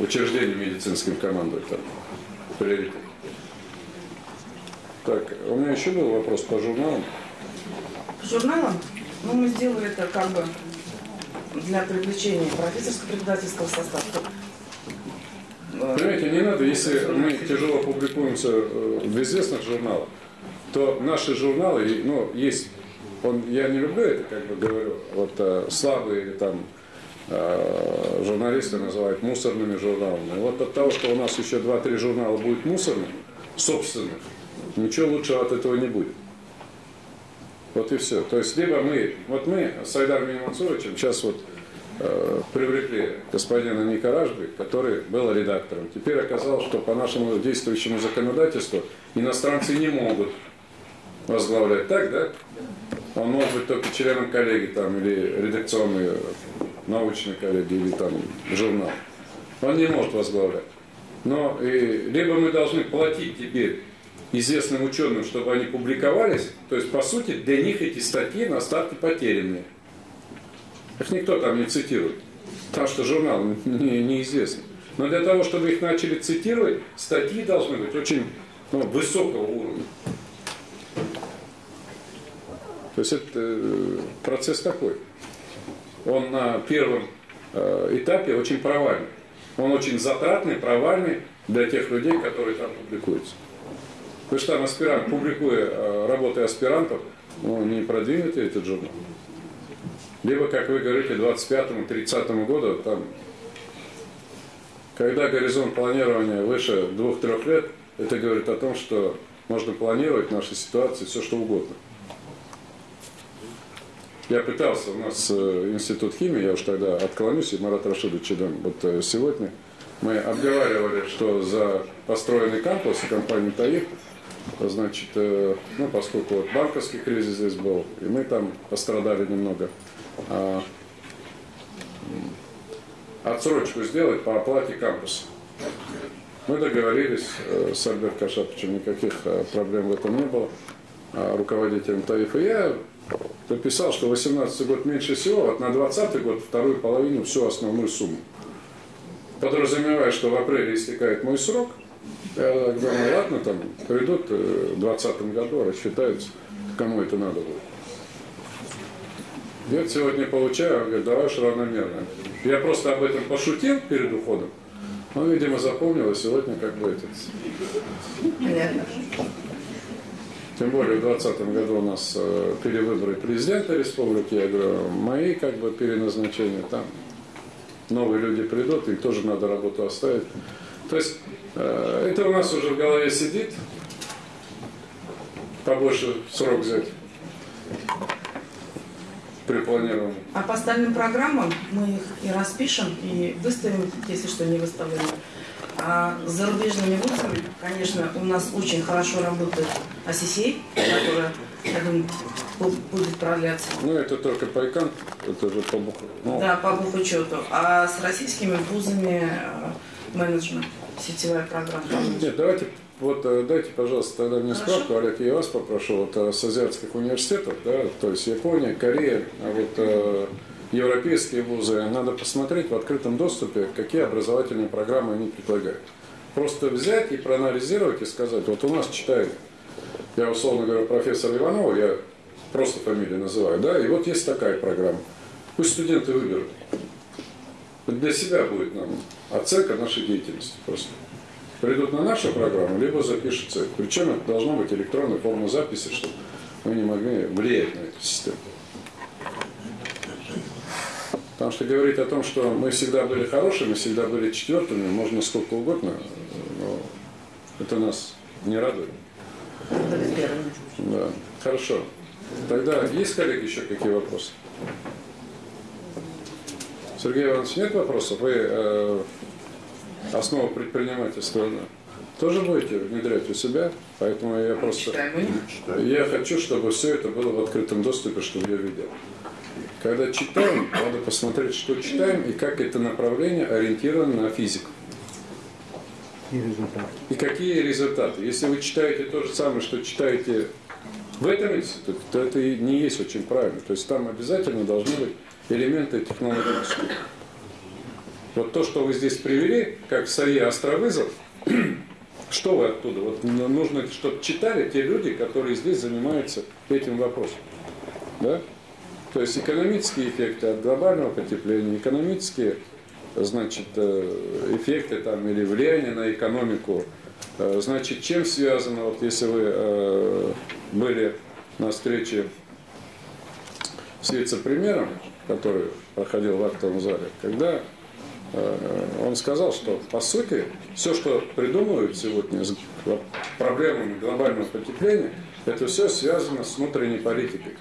учреждение медицинским командовать там, приоритет. Так, у меня еще был вопрос по журналам. Журналом, ну, мы сделали это как бы для привлечения профессорско-преподавательского состава. Понимаете, не надо, если мы тяжело публикуемся э, в известных журналах, то наши журналы, ну, есть, он, я не люблю это, как бы говорю, вот э, слабые или там э, журналисты называют мусорными журналами. Вот от того, что у нас еще 2-3 журнала будет мусорными, собственных, ничего лучшего от этого не будет. Вот и все. То есть либо мы, вот мы с Айдаром Мансуровичем сейчас вот привлекли господина Ника Ражби, который был редактором. Теперь оказалось, что по нашему действующему законодательству иностранцы не могут возглавлять. Так, да? Он может быть только членом коллеги там, или редакционной э, научной коллеги, или там журнал. Он не может возглавлять. Но и, либо мы должны платить теперь известным ученым, чтобы они публиковались, то есть, по сути, для них эти статьи на старте потерянные. Их никто там не цитирует, потому что журнал не, неизвестный. Но для того, чтобы их начали цитировать, статьи должны быть очень ну, высокого уровня. То есть это э, процесс такой. Он на первом э, этапе очень провальный. Он очень затратный, провальный для тех людей, которые там публикуются. Вы что там аспирант, публикуя э, работы аспирантов, ну, не продвинете этот журнал. Либо, как вы говорите, 25-30 году, там, когда горизонт планирования выше 2-3 лет, это говорит о том, что можно планировать в нашей ситуации все, что угодно. Я пытался, у нас э, институт химии, я уж тогда отклонюсь, и Марат Рашидович, вот э, сегодня мы обговаривали, что за построенный кампус компании ТАИФ, значит, э, ну, поскольку вот банковский кризис здесь был, и мы там пострадали немного, отсрочку сделать по оплате кампуса. Мы договорились э, с Альберт Кашаповичем, никаких э, проблем в этом не было, а руководителем ТАИФа. Я написал, что 18 год меньше всего, вот на 20 год вторую половину всю основную сумму. Подразумевая, что в апреле истекает мой срок, я говорю, ладно, там придут в 2020 году, рассчитаются, кому это надо будет. Я сегодня получаю, он говорит, давай уж равномерно. Я просто об этом пошутил перед уходом. Он, видимо, запомнил, и сегодня как бы этот... Понятно. Тем более в 2020 году у нас э, перевыборы президента республики, я говорю, мои как бы переназначения, там новые люди придут, их тоже надо работу оставить. То есть э, это у нас уже в голове сидит, побольше срок взять при планировании. А по остальным программам мы их и распишем, и выставим, если что не выставлено. А с зарубежными вузами, конечно, у нас очень хорошо работает АСИСЕЙ, которая, я думаю, бу- будет продляться. Ну, это только по ИКАН, это же по буху. Ну, Да, по бухучету. А с российскими вузами э, менеджмент, сетевая программа. Нет, давайте, вот э, дайте, пожалуйста, тогда мне Хорошо. справку, Олег, я вас попрошу, вот э, с азиатских университетов, да, то есть Япония, Корея, а вот э, европейские вузы, надо посмотреть в открытом доступе, какие образовательные программы они предлагают. Просто взять и проанализировать и сказать, вот у нас читает, я условно говорю, профессор Иванова, я просто фамилию называю, да, и вот есть такая программа. Пусть студенты выберут. Для себя будет нам оценка нашей деятельности просто. Придут на нашу программу, либо запишутся. Причем это должна быть электронная форма записи, чтобы мы не могли влиять на эту систему. Потому что говорить о том, что мы всегда были хорошими, всегда были четвертыми, можно сколько угодно, но это нас не радует. Да. Хорошо. Тогда есть, коллеги, еще какие вопросы? Сергей Иванович, нет вопросов? Вы э, основу предпринимательства тоже будете внедрять у себя? Поэтому я просто... Я хочу, чтобы все это было в открытом доступе, чтобы я видел. Когда читаем, надо посмотреть, что читаем и как это направление ориентировано на физику. И какие результаты. Если вы читаете то же самое, что читаете в этом институте, то это и не есть очень правильно. То есть там обязательно должны быть элементы технологические. Вот то, что вы здесь привели, как САИ Островызов, что вы оттуда? Вот нужно, чтобы читали те люди, которые здесь занимаются этим вопросом. Да? То есть экономические эффекты от глобального потепления, экономические значит, э, эффекты там, или влияние на экономику. Э, Значит, чем связано, вот если вы э, были на встрече с вице-премьером, который проходил в актовом зале, когда он сказал, что по сути все, что придумывают сегодня с проблемами глобального потепления, это все связано с внутренней политикой.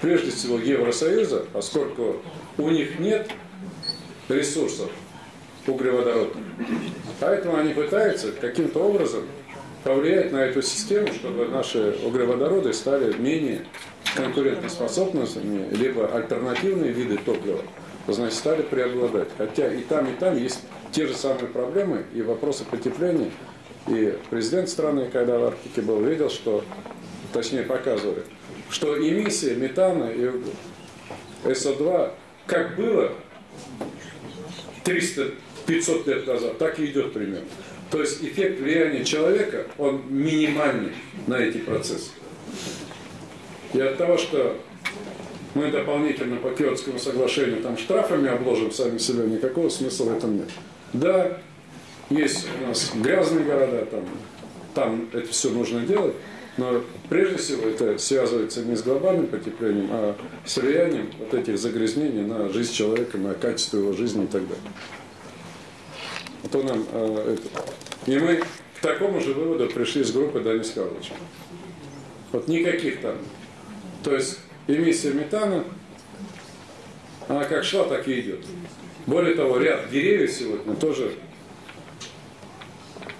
Прежде всего Евросоюза, поскольку у них нет ресурсов углеводородных. Поэтому они пытаются каким-то образом повлиять на эту систему, чтобы наши углеводороды стали менее конкурентоспособными, либо альтернативные виды топлива, значит, стали преобладать. Хотя и там, и там есть те же самые проблемы и вопросы потепления. И президент страны, когда в Арктике был, видел, что, точнее показывали, что эмиссия метана и СО2 как было 300-500 лет назад, так и идет примерно. То есть эффект влияния человека, он минимальный на эти процессы. И от того, что мы дополнительно по Киотскому соглашению там штрафами обложим сами себя, никакого смысла в этом нет. Да, есть у нас грязные города, там, там это все нужно делать, но прежде всего это связывается не с глобальным потеплением, а с влиянием вот этих загрязнений на жизнь человека, на качество его жизни и так далее. А то нам э, это. И мы к такому же выводу пришли с группы Данис Карловича. Вот никаких там. То есть эмиссия метана, она как шла, так и идет. Более того, ряд деревьев сегодня тоже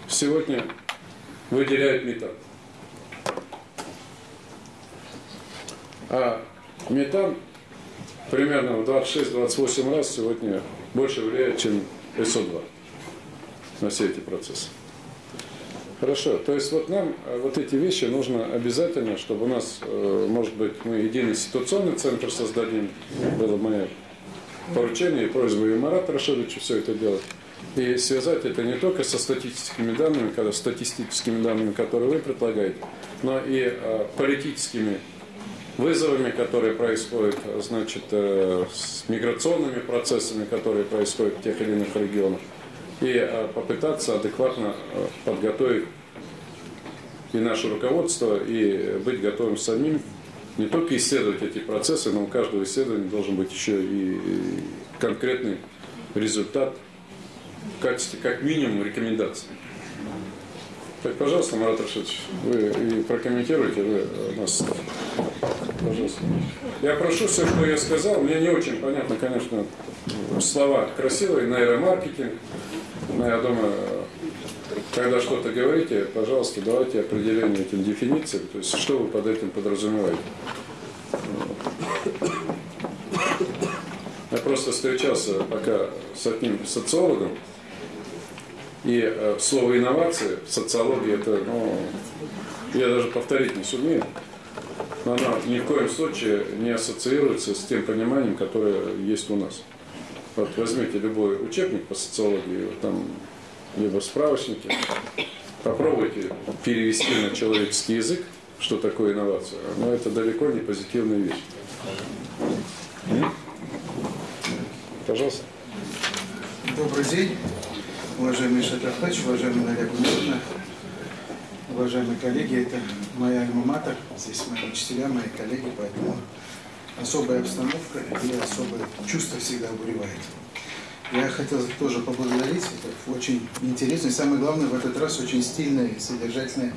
сегодня выделяют метан. А метан примерно в 26-28 раз сегодня больше влияет, чем СО2 на все эти процессы. Хорошо, то есть вот нам э, вот эти вещи нужно обязательно, чтобы у нас, э, может быть, мы единый ситуационный центр создадим, было мое поручение и просьба и Марата Рашидовича все это делать. И связать это не только со статистическими данными, когда статистическими данными, которые вы предлагаете, но и э, политическими вызовами, которые происходят, значит, с миграционными процессами, которые происходят в тех или иных регионах и э, попытаться адекватно э, подготовить и наше руководство, и быть готовым самим не только исследовать эти процессы, но у каждого исследования должен быть еще и конкретный результат в качестве, как минимум, рекомендаций. Так, пожалуйста, Марат Рашидович, вы и прокомментируйте вы нас. Пожалуйста. Я прошу все, что я сказал. Мне не очень понятно, конечно, слова красивые, нейромаркетинг, но я думаю, когда что-то говорите, пожалуйста, давайте определение этим дефинициям, то есть что вы под этим подразумеваете. Я просто встречался пока с одним социологом, и э, слово инновации в социологии это, ну, я даже повторить не сумею, но оно ни в коем случае не ассоциируется с тем пониманием, которое есть у нас. Вот возьмите любой учебник по социологии, там, либо справочники, попробуйте перевести на человеческий язык, что такое инновация. Но это далеко не позитивная вещь. Пожалуйста. Добрый день, уважаемый Шатахач, уважаемый Наря Гумерна, уважаемые коллеги. Это моя альма-матер, здесь мои учителя, мои коллеги, поэтому особая обстановка и особое чувство всегда обуревает. Я хотел тоже поблагодарить, это очень интересно, и самое главное, в этот раз очень стильная и содержательная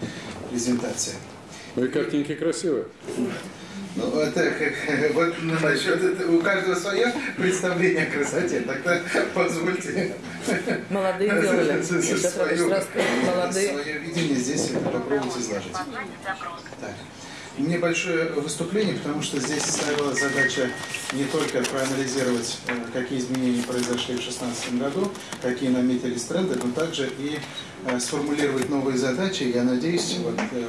презентация. Ну и картинки красивые. Ну, это вот насчет это, у каждого свое представление о красоте. Тогда позвольте. Молодые делали. Свое, молодые. свое видение здесь попробовать изложить. Так. У меня большое выступление, потому что здесь ставила задача не только проанализировать, э, какие изменения произошли в 2016 году, какие наметились тренды, но также и э, сформулировать новые задачи. Я надеюсь, вот, э,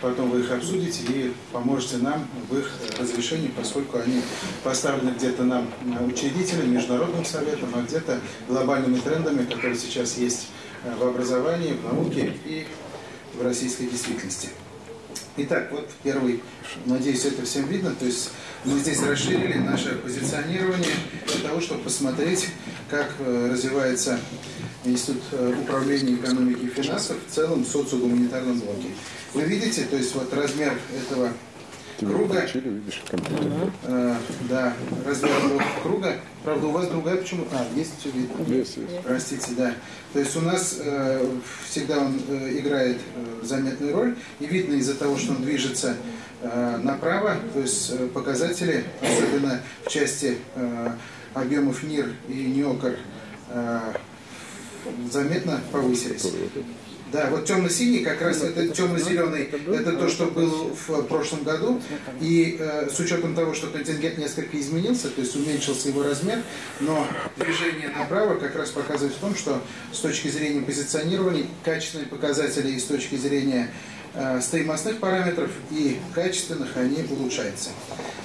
потом вы их обсудите и поможете нам в их разрешении, поскольку они поставлены где-то нам учредителям, международным советом, а где-то глобальными трендами, которые сейчас есть в образовании, в науке и в российской действительности. Итак, вот первый, надеюсь, это всем видно, то есть мы здесь расширили наше позиционирование для того, чтобы посмотреть, как э, развивается Институт э, управления экономики и финансов в целом в социогуманитарном блоке. Вы видите, то есть вот размер этого круга. Включили, видишь, компьютер. Э, да, этого круга. Правда, у вас другая почему? А, есть все видно. Есть, есть. Простите, да. То есть у нас э, всегда он э, играет э, заметную роль, и видно из-за того, что он движется э, направо, то есть э, показатели, особенно в части э, объемов НИР и НИОКР, э, заметно повысились. Да, вот темно-синий, как раз это темно-зеленый, это то, что было в прошлом году. И э, с учетом того, что контингент несколько изменился, то есть уменьшился его размер, но движение направо как раз показывает в том, что с точки зрения позиционирования, качественные показатели и с точки зрения э, стоимостных параметров и качественных они улучшаются.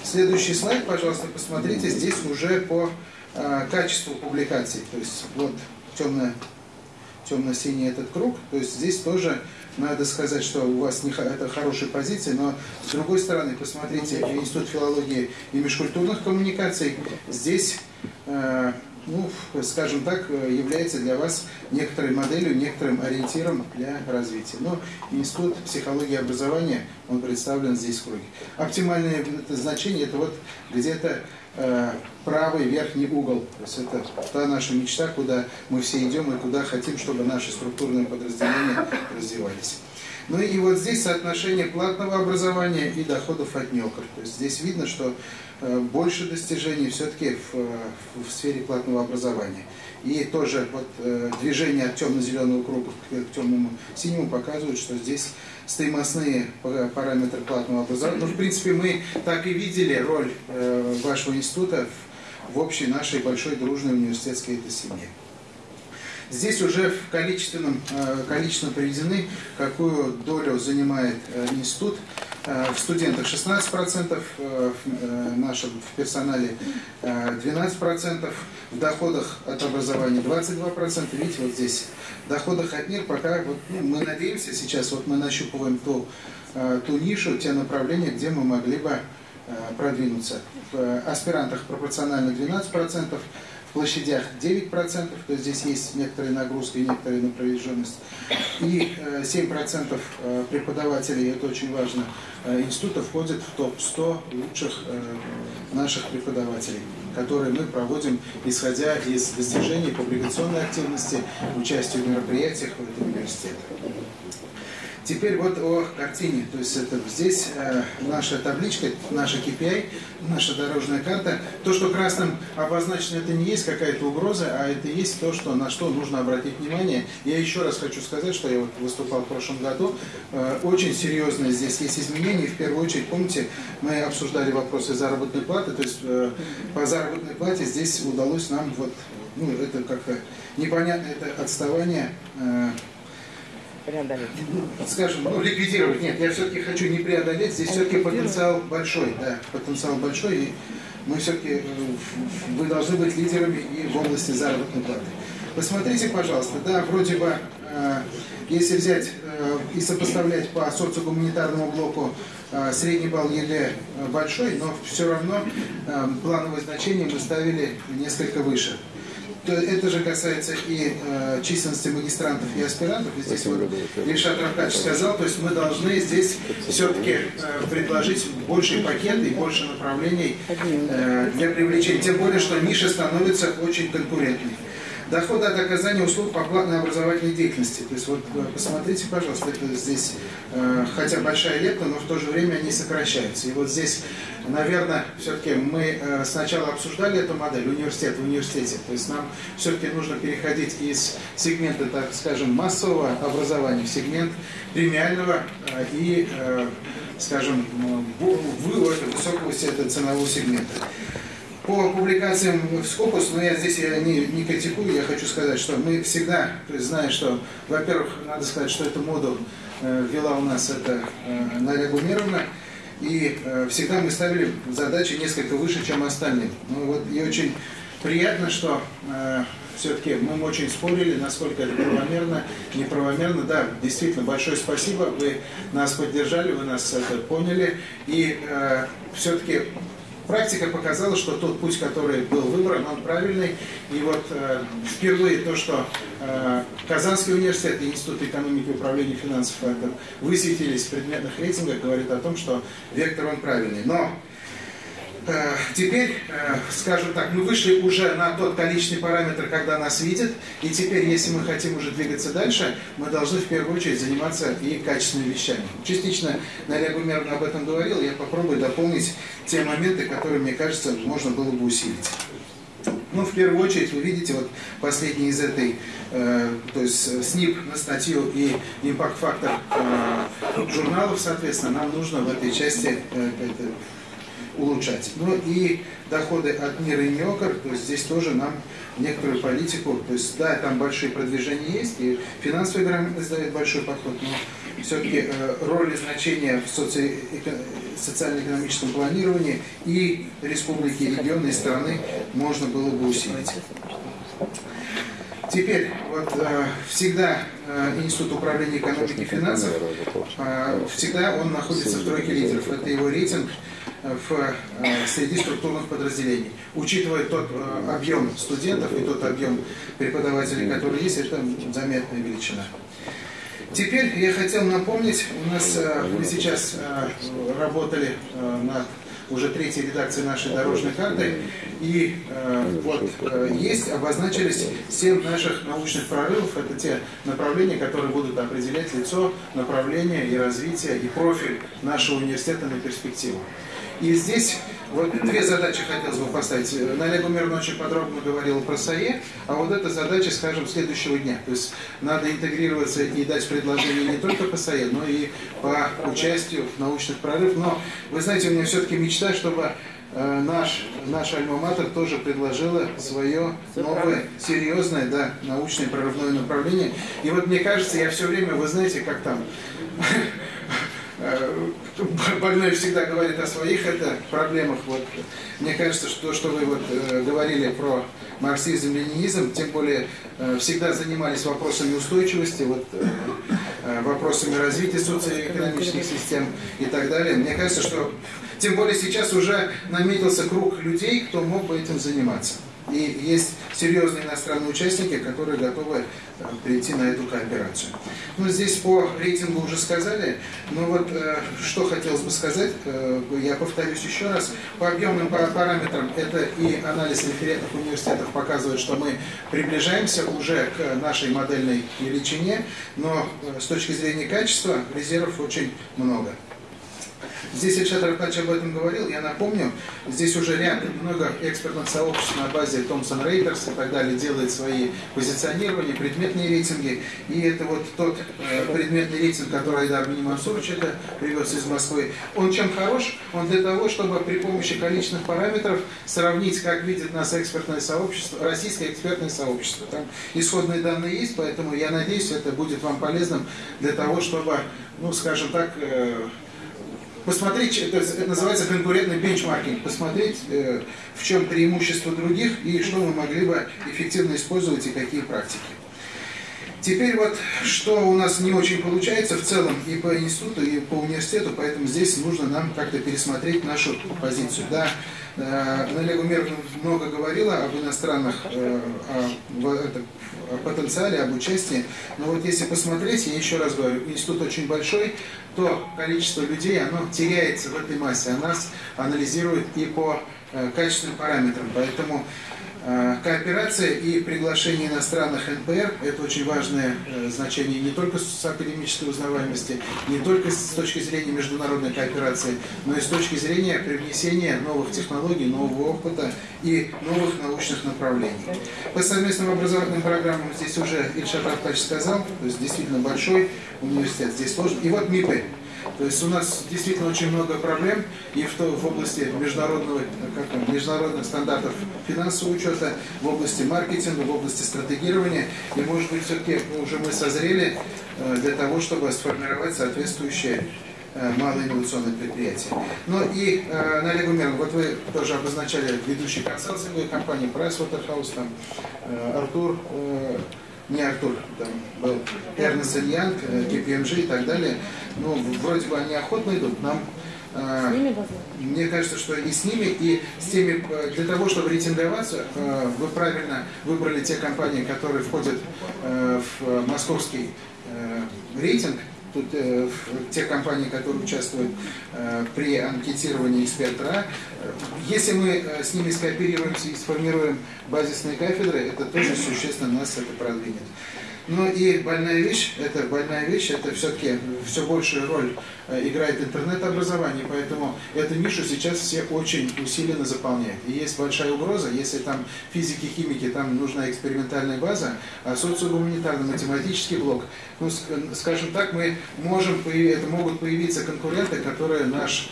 Следующий слайд, пожалуйста, посмотрите, здесь уже по э, качеству публикаций. То есть вот темная темно-синий этот круг. То есть здесь тоже надо сказать, что у вас не, это хорошая позиция, но с другой стороны, посмотрите, Институт филологии и межкультурных коммуникаций здесь, э, ну, скажем так, является для вас некоторой моделью, некоторым ориентиром для развития. Но Институт психологии и образования, он представлен здесь в круге. Оптимальное значение, это вот где-то правый верхний угол. То есть это та наша мечта, куда мы все идем и куда хотим, чтобы наши структурные подразделения развивались. Ну и вот здесь соотношение платного образования и доходов от НЕОКР. То есть здесь видно, что э, больше достижений все-таки в, э, в сфере платного образования. И тоже вот, э, движение от темно-зеленого круга к темному синему показывает, что здесь стоимостные па- параметры платного образования. Ну, в принципе, мы так и видели роль э, вашего института в, общей нашей большой дружной университетской этой семье. Здесь уже в количественном, э, количественно приведены, какую долю занимает э, институт. Э, В студентах 16%, э, в э, нашем в персонале э, 12%, в доходах от образования 22%. Видите, вот здесь в доходах от НИР пока вот, ну, мы надеемся сейчас, вот мы нащупываем ту, ту нишу, те направления, где мы могли бы продвинуться. В аспирантах пропорционально 12%, в площадях 9%, то здесь есть некоторая нагрузка и некоторая напряженность. И э, 7% э, преподавателей, это очень важно, э, института входят в топ-100 лучших э, наших преподавателей, которые мы проводим, исходя из достижений публикационной активности, участия в мероприятиях в этом университете. Теперь вот о картине. То есть это здесь э, наша табличка, наша KPI, наша дорожная карта. То, что красным обозначено, это не есть какая-то угроза, а это есть то, что, на что нужно обратить внимание. Я еще раз хочу сказать, что я вот выступал в прошлом году. Э, очень серьезные здесь есть изменения. В первую очередь, помните, мы обсуждали вопросы заработной платы. То есть э, по заработной плате здесь удалось нам вот, ну, это как-то непонятно, это отставание э, скажем, ну, ликвидировать. Нет, я все-таки хочу не преодолеть. Здесь все-таки потенциал большой, да, потенциал большой, и мы все-таки, вы должны быть лидерами и в области заработной платы. Посмотрите, пожалуйста, да, вроде бы, э, если взять э, и сопоставлять по социогуманитарному блоку э, средний балл ЕГЭ э, большой, но все равно э, плановые значения мы ставили несколько выше. То это же касается и э, численности магистрантов и аспирантов. И здесь вот Ильшат Рафкатыч сказал, то есть мы должны здесь все-таки э, предложить больший пакет и больше направлений э, для привлечения. Тем более, что ниша становится очень конкурентной. Доходы от оказания услуг по платной образовательной деятельности. То есть вот э, посмотрите, пожалуйста, это здесь, э, хотя большая лепта, но в то же время они сокращаются. И вот здесь, наверное, все-таки мы э, сначала обсуждали эту модель университет в университете. То есть нам все-таки нужно переходить из сегмента, так скажем, массового образования в сегмент премиального и, скажем, в- высокого ценового сегмента. По публикациям в Скопус, но я здесь я не, не критикую, я хочу сказать, что мы всегда, зная, что, во-первых, надо сказать, что эту моду э, ввела у нас это э, Наря и э, всегда мы ставили задачи несколько выше, чем остальные. Ну вот и очень приятно, что э, все-таки мы очень спорили, насколько это правомерно, неправомерно. Да, действительно, большое спасибо, вы нас поддержали, вы нас это поняли, и э, все-таки практика показала, что тот путь, который был выбран, он правильный. И вот э, впервые то, что э, Казанский университет и Институт экономики и управления финансов высветились в предметных рейтингах, говорит о том, что вектор он правильный. Но теперь, э, скажем так, мы вышли уже на тот количественный параметр, когда нас видят, и теперь, если мы хотим уже двигаться дальше, мы должны в первую очередь заниматься и качественными вещами. Частично Нария Гумеровна об этом говорила, я попробую дополнить те моменты, которые, мне кажется, можно было бы усилить. Ну, в первую очередь, вы видите, вот последний из этой, э, то есть СНИП на статью и импакт-фактор э, журналов, соответственно, нам нужно в этой части э, это, улучшать. Ну и доходы от мира и неокр, то есть здесь тоже нам некоторую политику, то есть да, там большие продвижения есть, и финансовая грамотность дает большой подход, но все-таки э, роль и значение в соци... социально-экономическом планировании и республики, и регионы, и страны можно было бы усилить. Теперь, вот э, всегда э, Институт управления экономики и финансов, всегда он находится в тройке лидеров. Это его рейтинг в, э, среди структурных подразделений. Учитывая тот э, объем студентов и тот объем преподавателей, которые есть, это заметная величина. Теперь я хотел напомнить, у нас э, мы сейчас работали над уже третьей редакции нашей дорожной карты. И э, вот э, есть, обозначились семь наших научных прорывов. Это те направления, которые будут определять лицо, направление и развитие, и профиль нашего университета на перспективу. И здесь вот две задачи хотелось бы поставить. Налег Умерно очень подробно говорил про САЕ, а вот эта задача, скажем, следующего дня. То есть надо интегрироваться и дать предложение не только по САЕ, но и по участию в научных прорывах. Но, вы знаете, у меня все-таки мечта, чтобы э, наш, наш альма-матер тоже предложила свое новое, серьезное, да, научное прорывное направление. И вот мне кажется, я все время, вы знаете, как там больной всегда говорит о своих это проблемах. Вот. Мне кажется, что, что вы вот, э, говорили про марксизм, ленинизм, тем более э, всегда занимались вопросами устойчивости, вот, э, э, вопросами развития социоэкономических систем и так далее. Мне кажется, что тем более сейчас уже наметился круг людей, кто мог бы этим заниматься. И есть серьезные иностранные участники, которые готовы э, перейти на эту кооперацию. Ну, здесь по рейтингу уже сказали, но вот э, что хотелось бы сказать, э, я повторюсь еще раз, по объемным параметрам это и анализ референтных университетов показывает, что мы приближаемся уже к нашей модельной величине, но с точки зрения качества резервов очень много. Здесь Ильшат Рафач об этом говорил, я напомню, здесь уже ряд, много экспертных сообществ на базе Thomson Reuters и так далее делает свои позиционирования, предметные рейтинги. И это вот тот э, предметный рейтинг, который Айдар Минимансурович это привез из Москвы. Он чем хорош? Он для того, чтобы при помощи количественных параметров сравнить, как видит нас экспертное сообщество, российское экспертное сообщество. Там исходные данные есть, поэтому я надеюсь, это будет вам полезным для того, чтобы, ну, скажем так, э, посмотреть, это, это называется конкурентный бенчмаркинг, посмотреть, э, в чем преимущество других и что мы могли бы эффективно использовать и какие практики. Теперь вот, что у нас не очень получается в целом и по институту, и по университету, поэтому здесь нужно нам как-то пересмотреть нашу позицию. Да, э, Налег Умер много говорила об иностранных, э, о, о потенциале, об участии, но вот если посмотреть, я еще раз говорю, институт очень большой, то количество людей, оно теряется в этой массе, а нас анализирует и по э, качественным параметрам, поэтому Э, кооперация и приглашение иностранных НПР – это очень важное э, значение не только с академической узнаваемости, не только с точки зрения международной кооперации, но и с точки зрения привнесения новых технологий, нового опыта и новых научных направлений. По совместным образовательным программам здесь уже Ильшат Артач сказал, то есть действительно большой университет, здесь сложно. И вот МИПы – то есть у нас действительно очень много проблем и в, в области международного, как, международных стандартов финансового учета, в области маркетинга, в области стратегирования. И может быть все-таки уже мы созрели э, для того, чтобы сформировать соответствующие э, малоинновационные предприятия. Ну и э, на Олегу Мерну, вот вы тоже обозначали ведущие консалтинговые компании, Pricewaterhouse, там, э, Артур, э, не Артур, там был Эрнест Янг, KPMG и так далее. Ну, вроде бы они охотно идут, нам э, мне кажется, что и с ними, и с теми, э, для того, чтобы рейтинговаться, э, вы правильно выбрали те компании, которые входят в московский рейтинг, Тут э, те компании, которые участвуют э, при анкетировании эксперта, если мы э, с ними скооперируемся и сформируем базисные кафедры, это тоже существенно нас это продвинет. Ну и больная вещь, это больная вещь, это все-таки все большую роль э, играет интернет-образование, поэтому эту нишу сейчас все очень усиленно заполняют. И есть большая угроза, если там физики, химики, там нужна экспериментальная база, а социогуманитарно-математический блок, ну, скажем так, мы можем, это могут появиться конкуренты, которые наш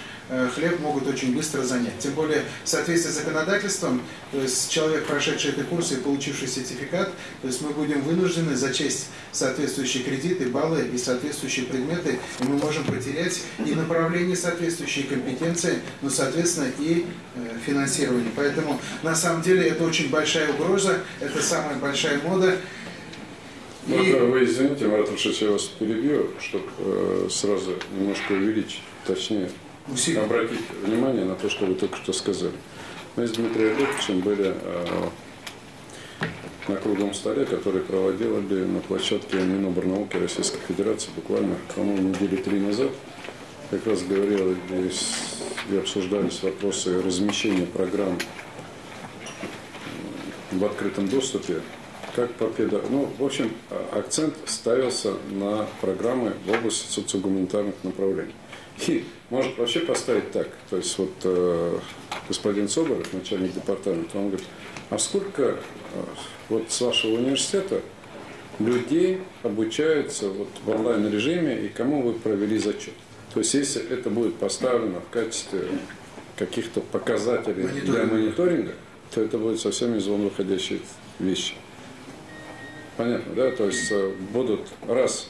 хлеб могут очень быстро занять. Тем более в соответствии с законодательством, то есть человек, прошедший эти курсы и получивший сертификат, то есть мы будем вынуждены зачесть соответствующие кредиты, баллы и соответствующие предметы, и мы можем потерять и направление соответствующие компетенции, но, соответственно, и э, финансирование. Поэтому, на самом деле, это очень большая угроза, это самая большая мода. И... Вы извините, Марат Ильич, я вас перебью, чтобы э, сразу немножко увеличить, точнее, усилия. обратить внимание на то, что вы только что сказали. Мы с Дмитрием Олеговичем были э, на круглом столе, который проводили на площадке Миноборнауки Российской Федерации буквально, по-моему, недели три назад. Как раз говорил и обсуждались вопросы размещения программ в открытом доступе, как по педо... Ну, в общем, акцент ставился на программы в области социогуманитарных направлений. Может вообще поставить так. То есть вот э, господин Соболев, начальник департамента, он говорит, а сколько э, вот с вашего университета людей обучаются вот в онлайн-режиме и кому вы провели зачет? То есть если это будет поставлено в качестве каких-то показателей Мониторинг. для мониторинга, то это будет совсем из вон выходящие вещи. Понятно, да? То есть э, будут, раз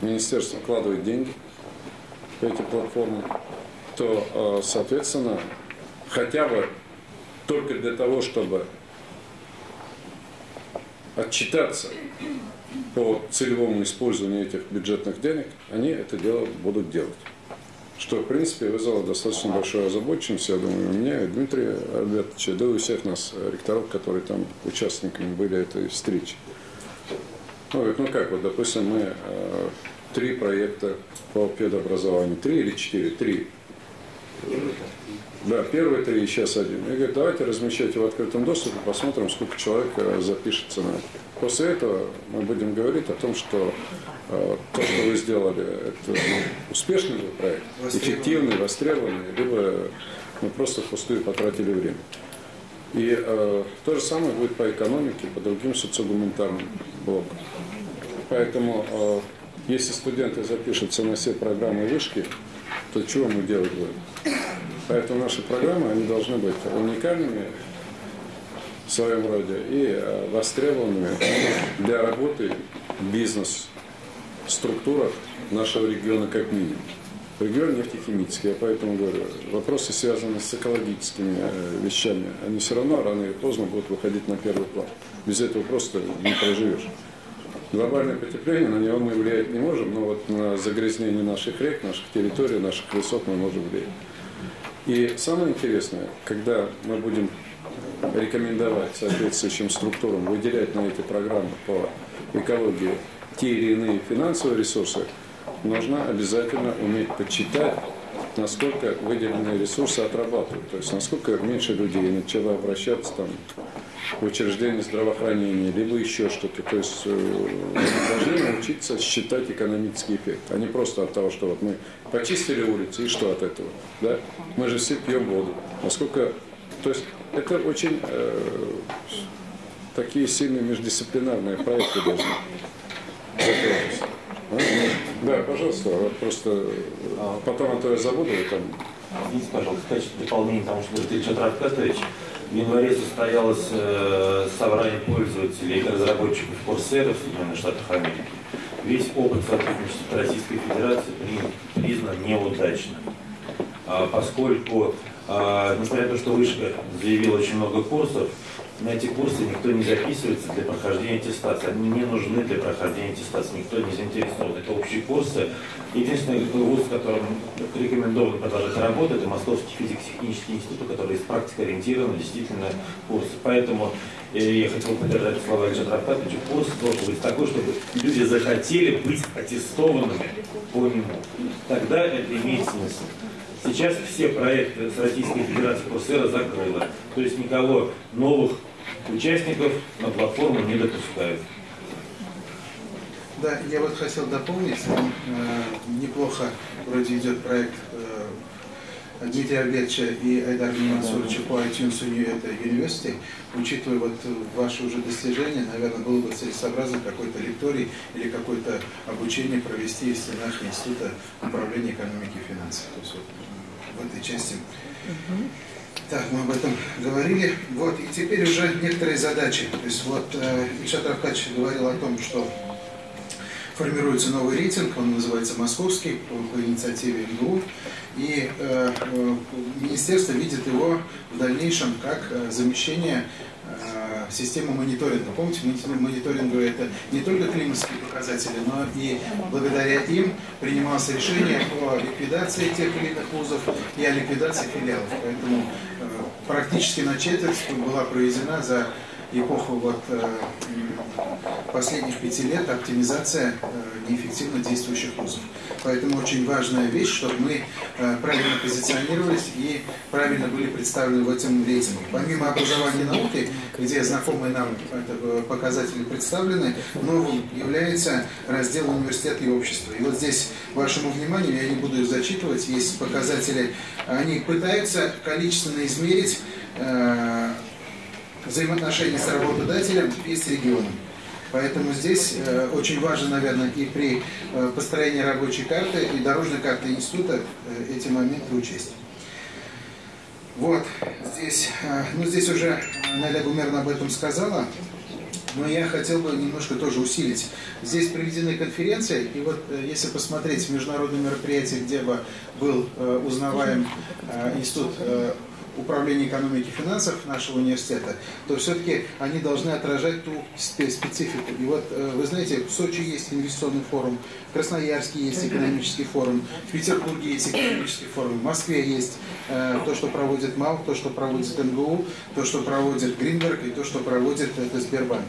министерство вкладывает деньги – эти платформы, то, э, соответственно, хотя бы только для того, чтобы отчитаться по целевому использованию этих бюджетных денег, они это дело будут делать. Что, в принципе, вызвало достаточно большую озабоченность, я думаю, у меня, и Дмитрия Альбертовича, да и у всех нас, ректоров, которые там участниками были этой встречи. Ну, ну как, вот, допустим, мы э, три проекта по педобразованию. Три или четыре? Три. Да, первые три и сейчас один. Я говорю, давайте размещайте в открытом доступе, посмотрим, сколько человек э, запишется на это. После этого мы будем говорить о том, что э, то, что вы сделали, это успешный проект, эффективный, востребованный, либо мы просто впустую потратили время. И э, то же самое будет по экономике, по другим социогуманитарным блокам. Поэтому э, если студенты запишутся на все программы вышки, то чего мы делать будем? Поэтому наши программы, они должны быть уникальными в своем роде и э, востребованными для работы бизнес-структурах нашего региона как минимум. Регион нефтехимический, я поэтому говорю, вопросы, связанные с экологическими э, вещами, они все равно рано или поздно будут выходить на первый план. Без этого просто не проживешь глобальное потепление, на него мы влиять не можем, но вот на загрязнение наших рек, наших территорий, наших лесов мы можем влиять. И самое интересное, когда мы будем рекомендовать соответствующим структурам выделять на эти программы по экологии те или иные финансовые ресурсы, нужно обязательно уметь подсчитать, насколько выделенные ресурсы отрабатывают, то есть насколько меньше людей начало обращаться там учреждение здравоохранения, либо еще что-то. То есть э, должны научиться считать экономический эффект, а не просто от того, что вот мы почистили улицы и что от этого. Да? Мы же все пьем воду. Насколько... То есть это очень э, такие сильные междисциплинарные проекты должны а? Да, пожалуйста, просто э, потом а то я забуду. Там... Извините, пожалуйста, в качестве дополнения тому, что говорит Ильич Рафкатович, в январе состоялось э, собрание пользователей и разработчиков Coursera в Соединенных Штатах Америки. Весь опыт сотрудничества Российской Федерации признан неудачным, а, поскольку, а, несмотря на то, что Вышка заявила очень много курсов, на эти курсы никто не записывается для прохождения аттестации. Они не нужны для прохождения аттестации, никто не заинтересован. Это общие курсы. Единственный вуз, которым рекомендовано продолжать работу, это Московский физико-технический институт, который из практики ориентирован действительно курсы. Поэтому э, я хотел поддержать слова Александра Аркадьевича. Курс должен быть такой, чтобы люди захотели быть аттестованными по нему. Тогда это имеет смысл. Сейчас все проекты с Российской Федерацией Курсера закрыла. То есть никого новых участников на платформу не допускают. Да, я вот хотел дополнить. Э, неплохо вроде идет проект э, Дмитрия Альбертовича и Айдара Мансуровича по iTunes University. Учитывая вот ваши уже достижения, наверное, было бы целесообразно какой-то лекторий или какое-то обучение провести в стенах Института управления экономики и финансов. То есть вот в этой части. Так, мы об этом говорили. Вот, и теперь уже некоторые задачи. То есть вот э, Ильшат Равкач говорил о том, что формируется новый рейтинг, он называется «Московский» по, по инициативе МГУ. И э, э, министерство видит его в дальнейшем как э, замещение э, системы мониторинга. Помните, мониторинга это не только климатские показатели, но и благодаря им принималось решение о ликвидации тех или иных вузов и о ликвидации филиалов. Поэтому э, практически на четверть была проведена за эпоху вот, э, последних пяти лет оптимизация э, неэффективно действующих вузов. Поэтому очень важная вещь, чтобы мы э, правильно позиционировались и правильно были представлены в этом рейтинге. Помимо образования и науки, где знакомые нам показатели представлены, новым является раздел университета и общества. И вот здесь вашему вниманию, я не буду их зачитывать, есть показатели, они пытаются количественно измерить взаимоотношения с работодателем и с регионом. Поэтому здесь э, очень важно, наверное, и при э, построении рабочей карты и дорожной карты института э, эти моменты учесть. Вот, здесь, э, ну здесь уже Наля Гумерна об этом сказала, но я хотел бы немножко тоже усилить. Здесь проведены конференции, и вот э, если посмотреть международные мероприятия, где бы был э, узнаваем институт управления экономики и финансов нашего университета, то все-таки они должны отражать ту специфику. И вот э, вы знаете, в Сочи есть инвестиционный форум, в Красноярске есть экономический форум, в Петербурге есть экономический форум, в Москве есть э, то, что проводит МАУ, то, что проводит МГУ, то, что проводит Гринберг и то, что проводит это Сбербанк.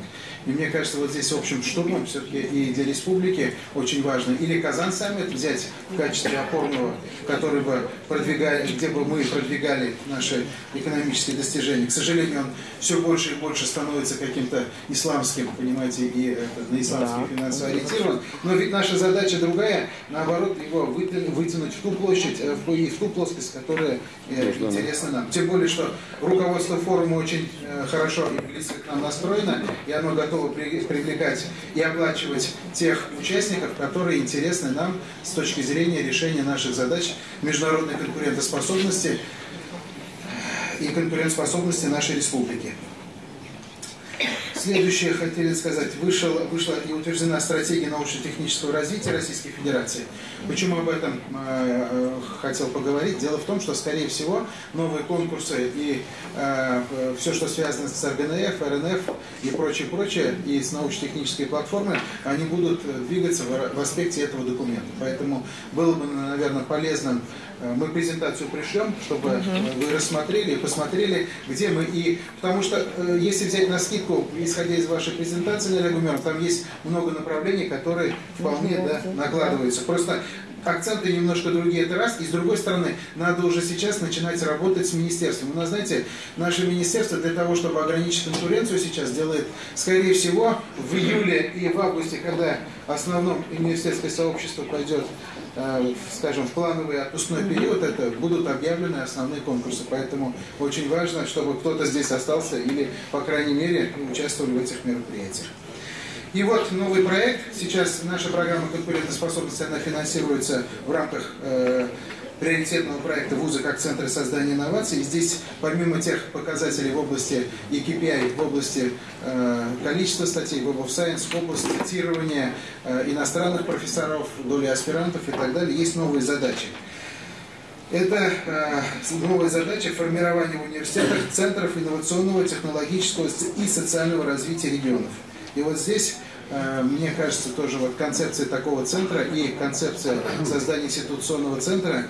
И мне кажется, вот здесь общим штурмом все-таки и для республики очень важно или Казан саммит взять в качестве опорного, который бы продвигали, где бы мы продвигали наши экономические достижения. К сожалению, он все больше и больше становится каким-то исламским, понимаете, и это, на исламский да. финансово ориентирован. Но ведь наша задача другая, наоборот, его вытянуть в ту площадь э, и в ту плоскость, которая э, интересна нам. Тем более, что руководство форума очень э, хорошо и близко к нам настроено, и оно готово готовы привлекать и оплачивать тех участников, которые интересны нам с точки зрения решения наших задач международной конкурентоспособности и конкурентоспособности нашей республики. Следующее хотели сказать. Вышел, вышла и утверждена стратегия научно-технического развития Российской Федерации. Почему об этом э, э, хотел поговорить? Дело в том, что, скорее всего, новые конкурсы и э, все, что связано с РГНФ, РНФ и прочее, прочее, и с научно-технической платформой, они будут двигаться в, в аспекте этого документа. Поэтому было бы, наверное, полезным Э, мы презентацию пришлем, чтобы угу. вы рассмотрели и посмотрели, где мы и... Потому что, э, если взять на скидку, исходя из вашей презентации, Наля Гумер, там есть много направлений, которые вполне да, накладываются. Просто акценты немножко другие, это раз. И с другой стороны, надо уже сейчас начинать работать с министерством. У нас, знаете, наше министерство для того, чтобы ограничить конкуренцию сейчас делает, скорее всего, в июле и в августе, когда основном университетское сообщество пойдет Э, скажем, в плановый отпускной период это будут объявлены основные конкурсы. Поэтому очень важно, чтобы кто-то здесь остался или, по крайней мере, участвовали в этих мероприятиях. И вот новый проект. Сейчас наша программа конкурентоспособности, она финансируется в рамках э, приоритетного проекта вуза как центра создания инноваций. Здесь, помимо тех показателей в области и в области э, количества статей, Web of Science, в области цитирования э, иностранных профессоров, доли аспирантов и так далее, есть новые задачи. Это э, новая задача формирования в университетах центров инновационного, технологического и социального развития регионов. И вот здесь э, мне кажется, тоже вот концепция такого центра и концепция создания институционного центра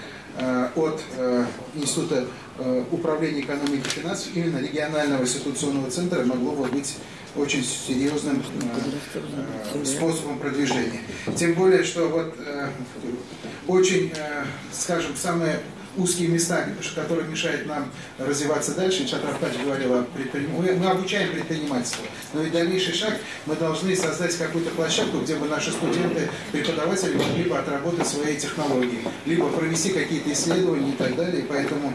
от э, Института э, управления экономикой и финансов, именно регионального институционного центра могло бы быть очень серьезным э, э, способом продвижения. Тем более, что вот э, очень, э, скажем, самые узкие места, которые мешают нам развиваться дальше. Чат Равкач говорил о предпринимательстве. Мы обучаем предпринимательство, но и дальнейший шаг мы должны создать какую-то площадку, где бы наши студенты, преподаватели могли бы отработать свои технологии, либо провести какие-то исследования и так далее. И поэтому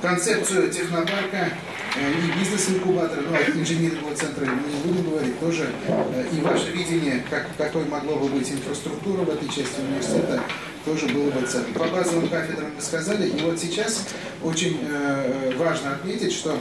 концепцию технопарка э, и бизнес-инкубатора, ну, а инженерного центра не будем говорить, тоже э, и ваше видение, как, какой могло бы быть инфраструктура в этой части университета, тоже было бы ценно. По базовым кафедрам мы сказали, и вот сейчас очень э, важно отметить, что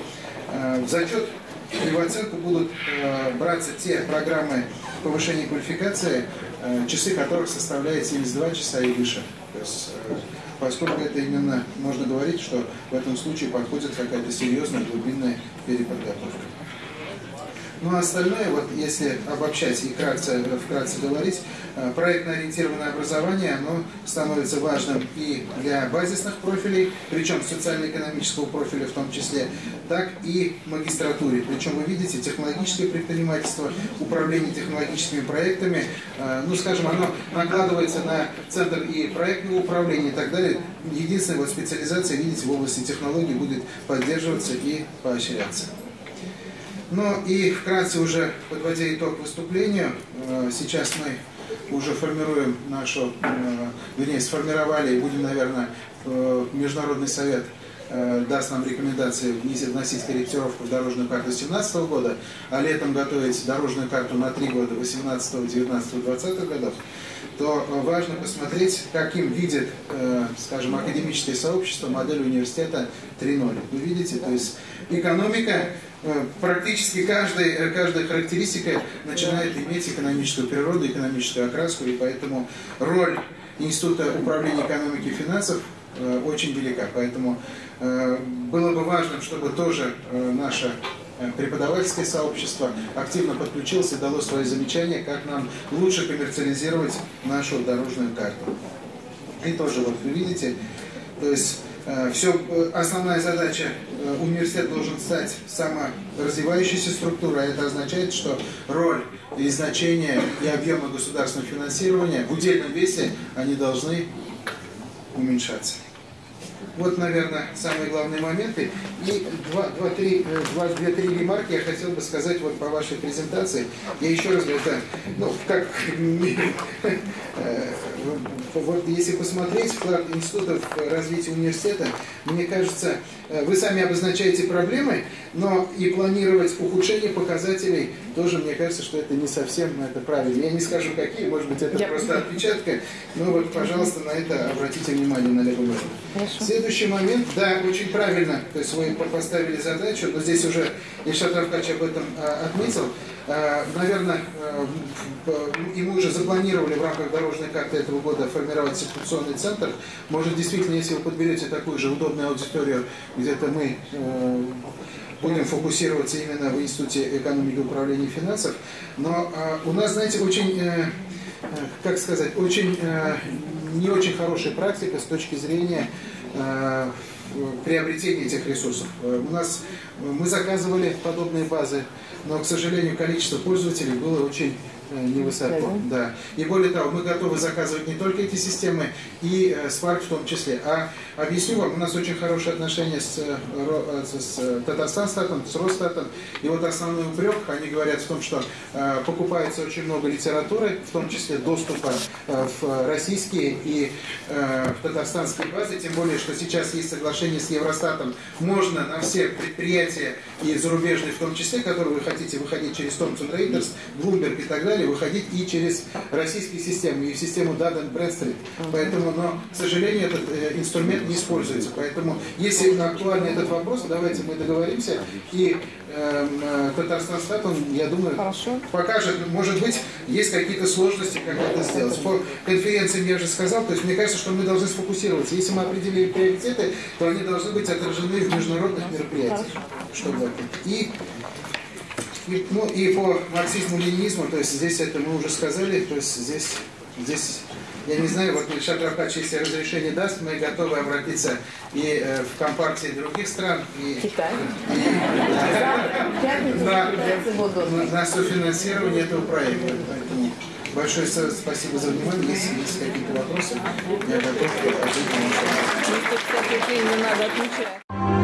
э, в зачет и в оценку будут э, браться те программы повышения квалификации, э, часы которых составляют 72 часа и выше. То есть, э, поскольку это именно, можно говорить, что в этом случае подходит какая-то серьезная глубинная переподготовка. Ну а остальное, вот если обобщать и вкратце, вкратце говорить, э, проектно-ориентированное образование, оно становится важным и для базисных профилей, причем социально-экономического профиля в том числе, так и магистратуре. Причем вы видите, технологическое предпринимательство, управление технологическими проектами, э, ну скажем, оно накладывается на центр и проектного управления и так далее. Единственная вот специализация, видите, в области технологий будет поддерживаться и поощряться. Ну и вкратце уже подводя итог выступлению, э, сейчас мы уже формируем нашу, э, вернее, сформировали и будем, наверное, Международный совет э, даст нам рекомендации вносить корректировку в дорожную карту 2017 года, а летом готовить дорожную карту на три года 18, 19, 20 годов, то важно посмотреть, каким видит, скажем, академическое сообщество модель университета 3.0. Вы видите, то есть экономика Э, практически каждая, э, каждая характеристика начинает иметь экономическую природу, экономическую окраску, и поэтому роль Института управления экономики и финансов э, очень велика. Поэтому было бы важно, чтобы тоже наше преподавательское сообщество активно подключилось и дало свои замечания, как нам лучше коммерциализировать нашу дорожную карту. И тоже, вот вы видите, то есть Э, Все, э, основная задача э, университет должен стать саморазвивающейся структурой. Это означает, что роль и значение и объемы государственного финансирования в удельном весе они должны уменьшаться. Вот, наверное, самые главные моменты. И два-три два, два, три ремарки я хотел бы сказать вот по вашей презентации. Я еще раз говорю, это, ну, как вот если посмотреть вклад института в развитие университета, мне кажется, э, вы сами обозначаете проблемы, но и планировать ухудшение показателей тоже, мне кажется, что это не совсем это правильно. Я не скажу, какие, может быть, это Я... просто отпечатка, но вот, пожалуйста, на это обратите внимание, на левую Следующий момент, да, очень правильно, то есть вы поставили задачу, но здесь уже Ильшат Равкач об этом а, отметил, Э, наверное, э, и мы уже запланировали в рамках дорожной карты этого года формировать институционный центр. Может, действительно, если вы подберете такую же удобную аудиторию, где-то мы э, будем фокусироваться именно в Институте экономики и управления финансов. Но у нас, знаете, очень, как сказать, очень не очень хорошая практика с точки зрения приобретения этих ресурсов. У нас мы заказывали подобные базы но, к сожалению, количество пользователей было очень Э, невысоко. Да. И более того, мы готовы заказывать не только эти системы, и э, Spark в том числе. А объясню вам, у нас очень хорошие отношения с, э, с Татарстанстатом, с Росстатом. И вот основной упрек, они говорят в том, что э, покупается очень много литературы, в том числе доступа э, в российские и э, в татарстанские базы. Тем более, что сейчас есть соглашение с Евростатом. Можно на все предприятия и зарубежные в том числе, которые вы хотите выходить через Thomson Reuters, Bloomberg и так далее, далее выходить и через российские системы, и в систему Dun Bradstreet. Поэтому, но, к сожалению, этот э, инструмент не используется. Поэтому, если актуальный этот вопрос, давайте мы договоримся. И эм, э, Татарстан он, я думаю, покажет, может быть, есть какие-то сложности, как это сделать. По конференциям я уже сказал, то есть мне кажется, что мы должны сфокусироваться. Если мы определили приоритеты, то они должны быть отражены в международных мероприятиях. Чтобы. И и, ну и по марксизму-ленинизму, то есть здесь это мы уже сказали, то есть здесь, здесь я не знаю, вот Ильшат Рафач, если разрешение даст, мы готовы обратиться и э, в компартии других стран, и, Китай. и на, на, на софинансирование этого проекта. Поэтому большое спасибо за внимание. Если есть какие-то вопросы, я готов ответить на ваши вопросы.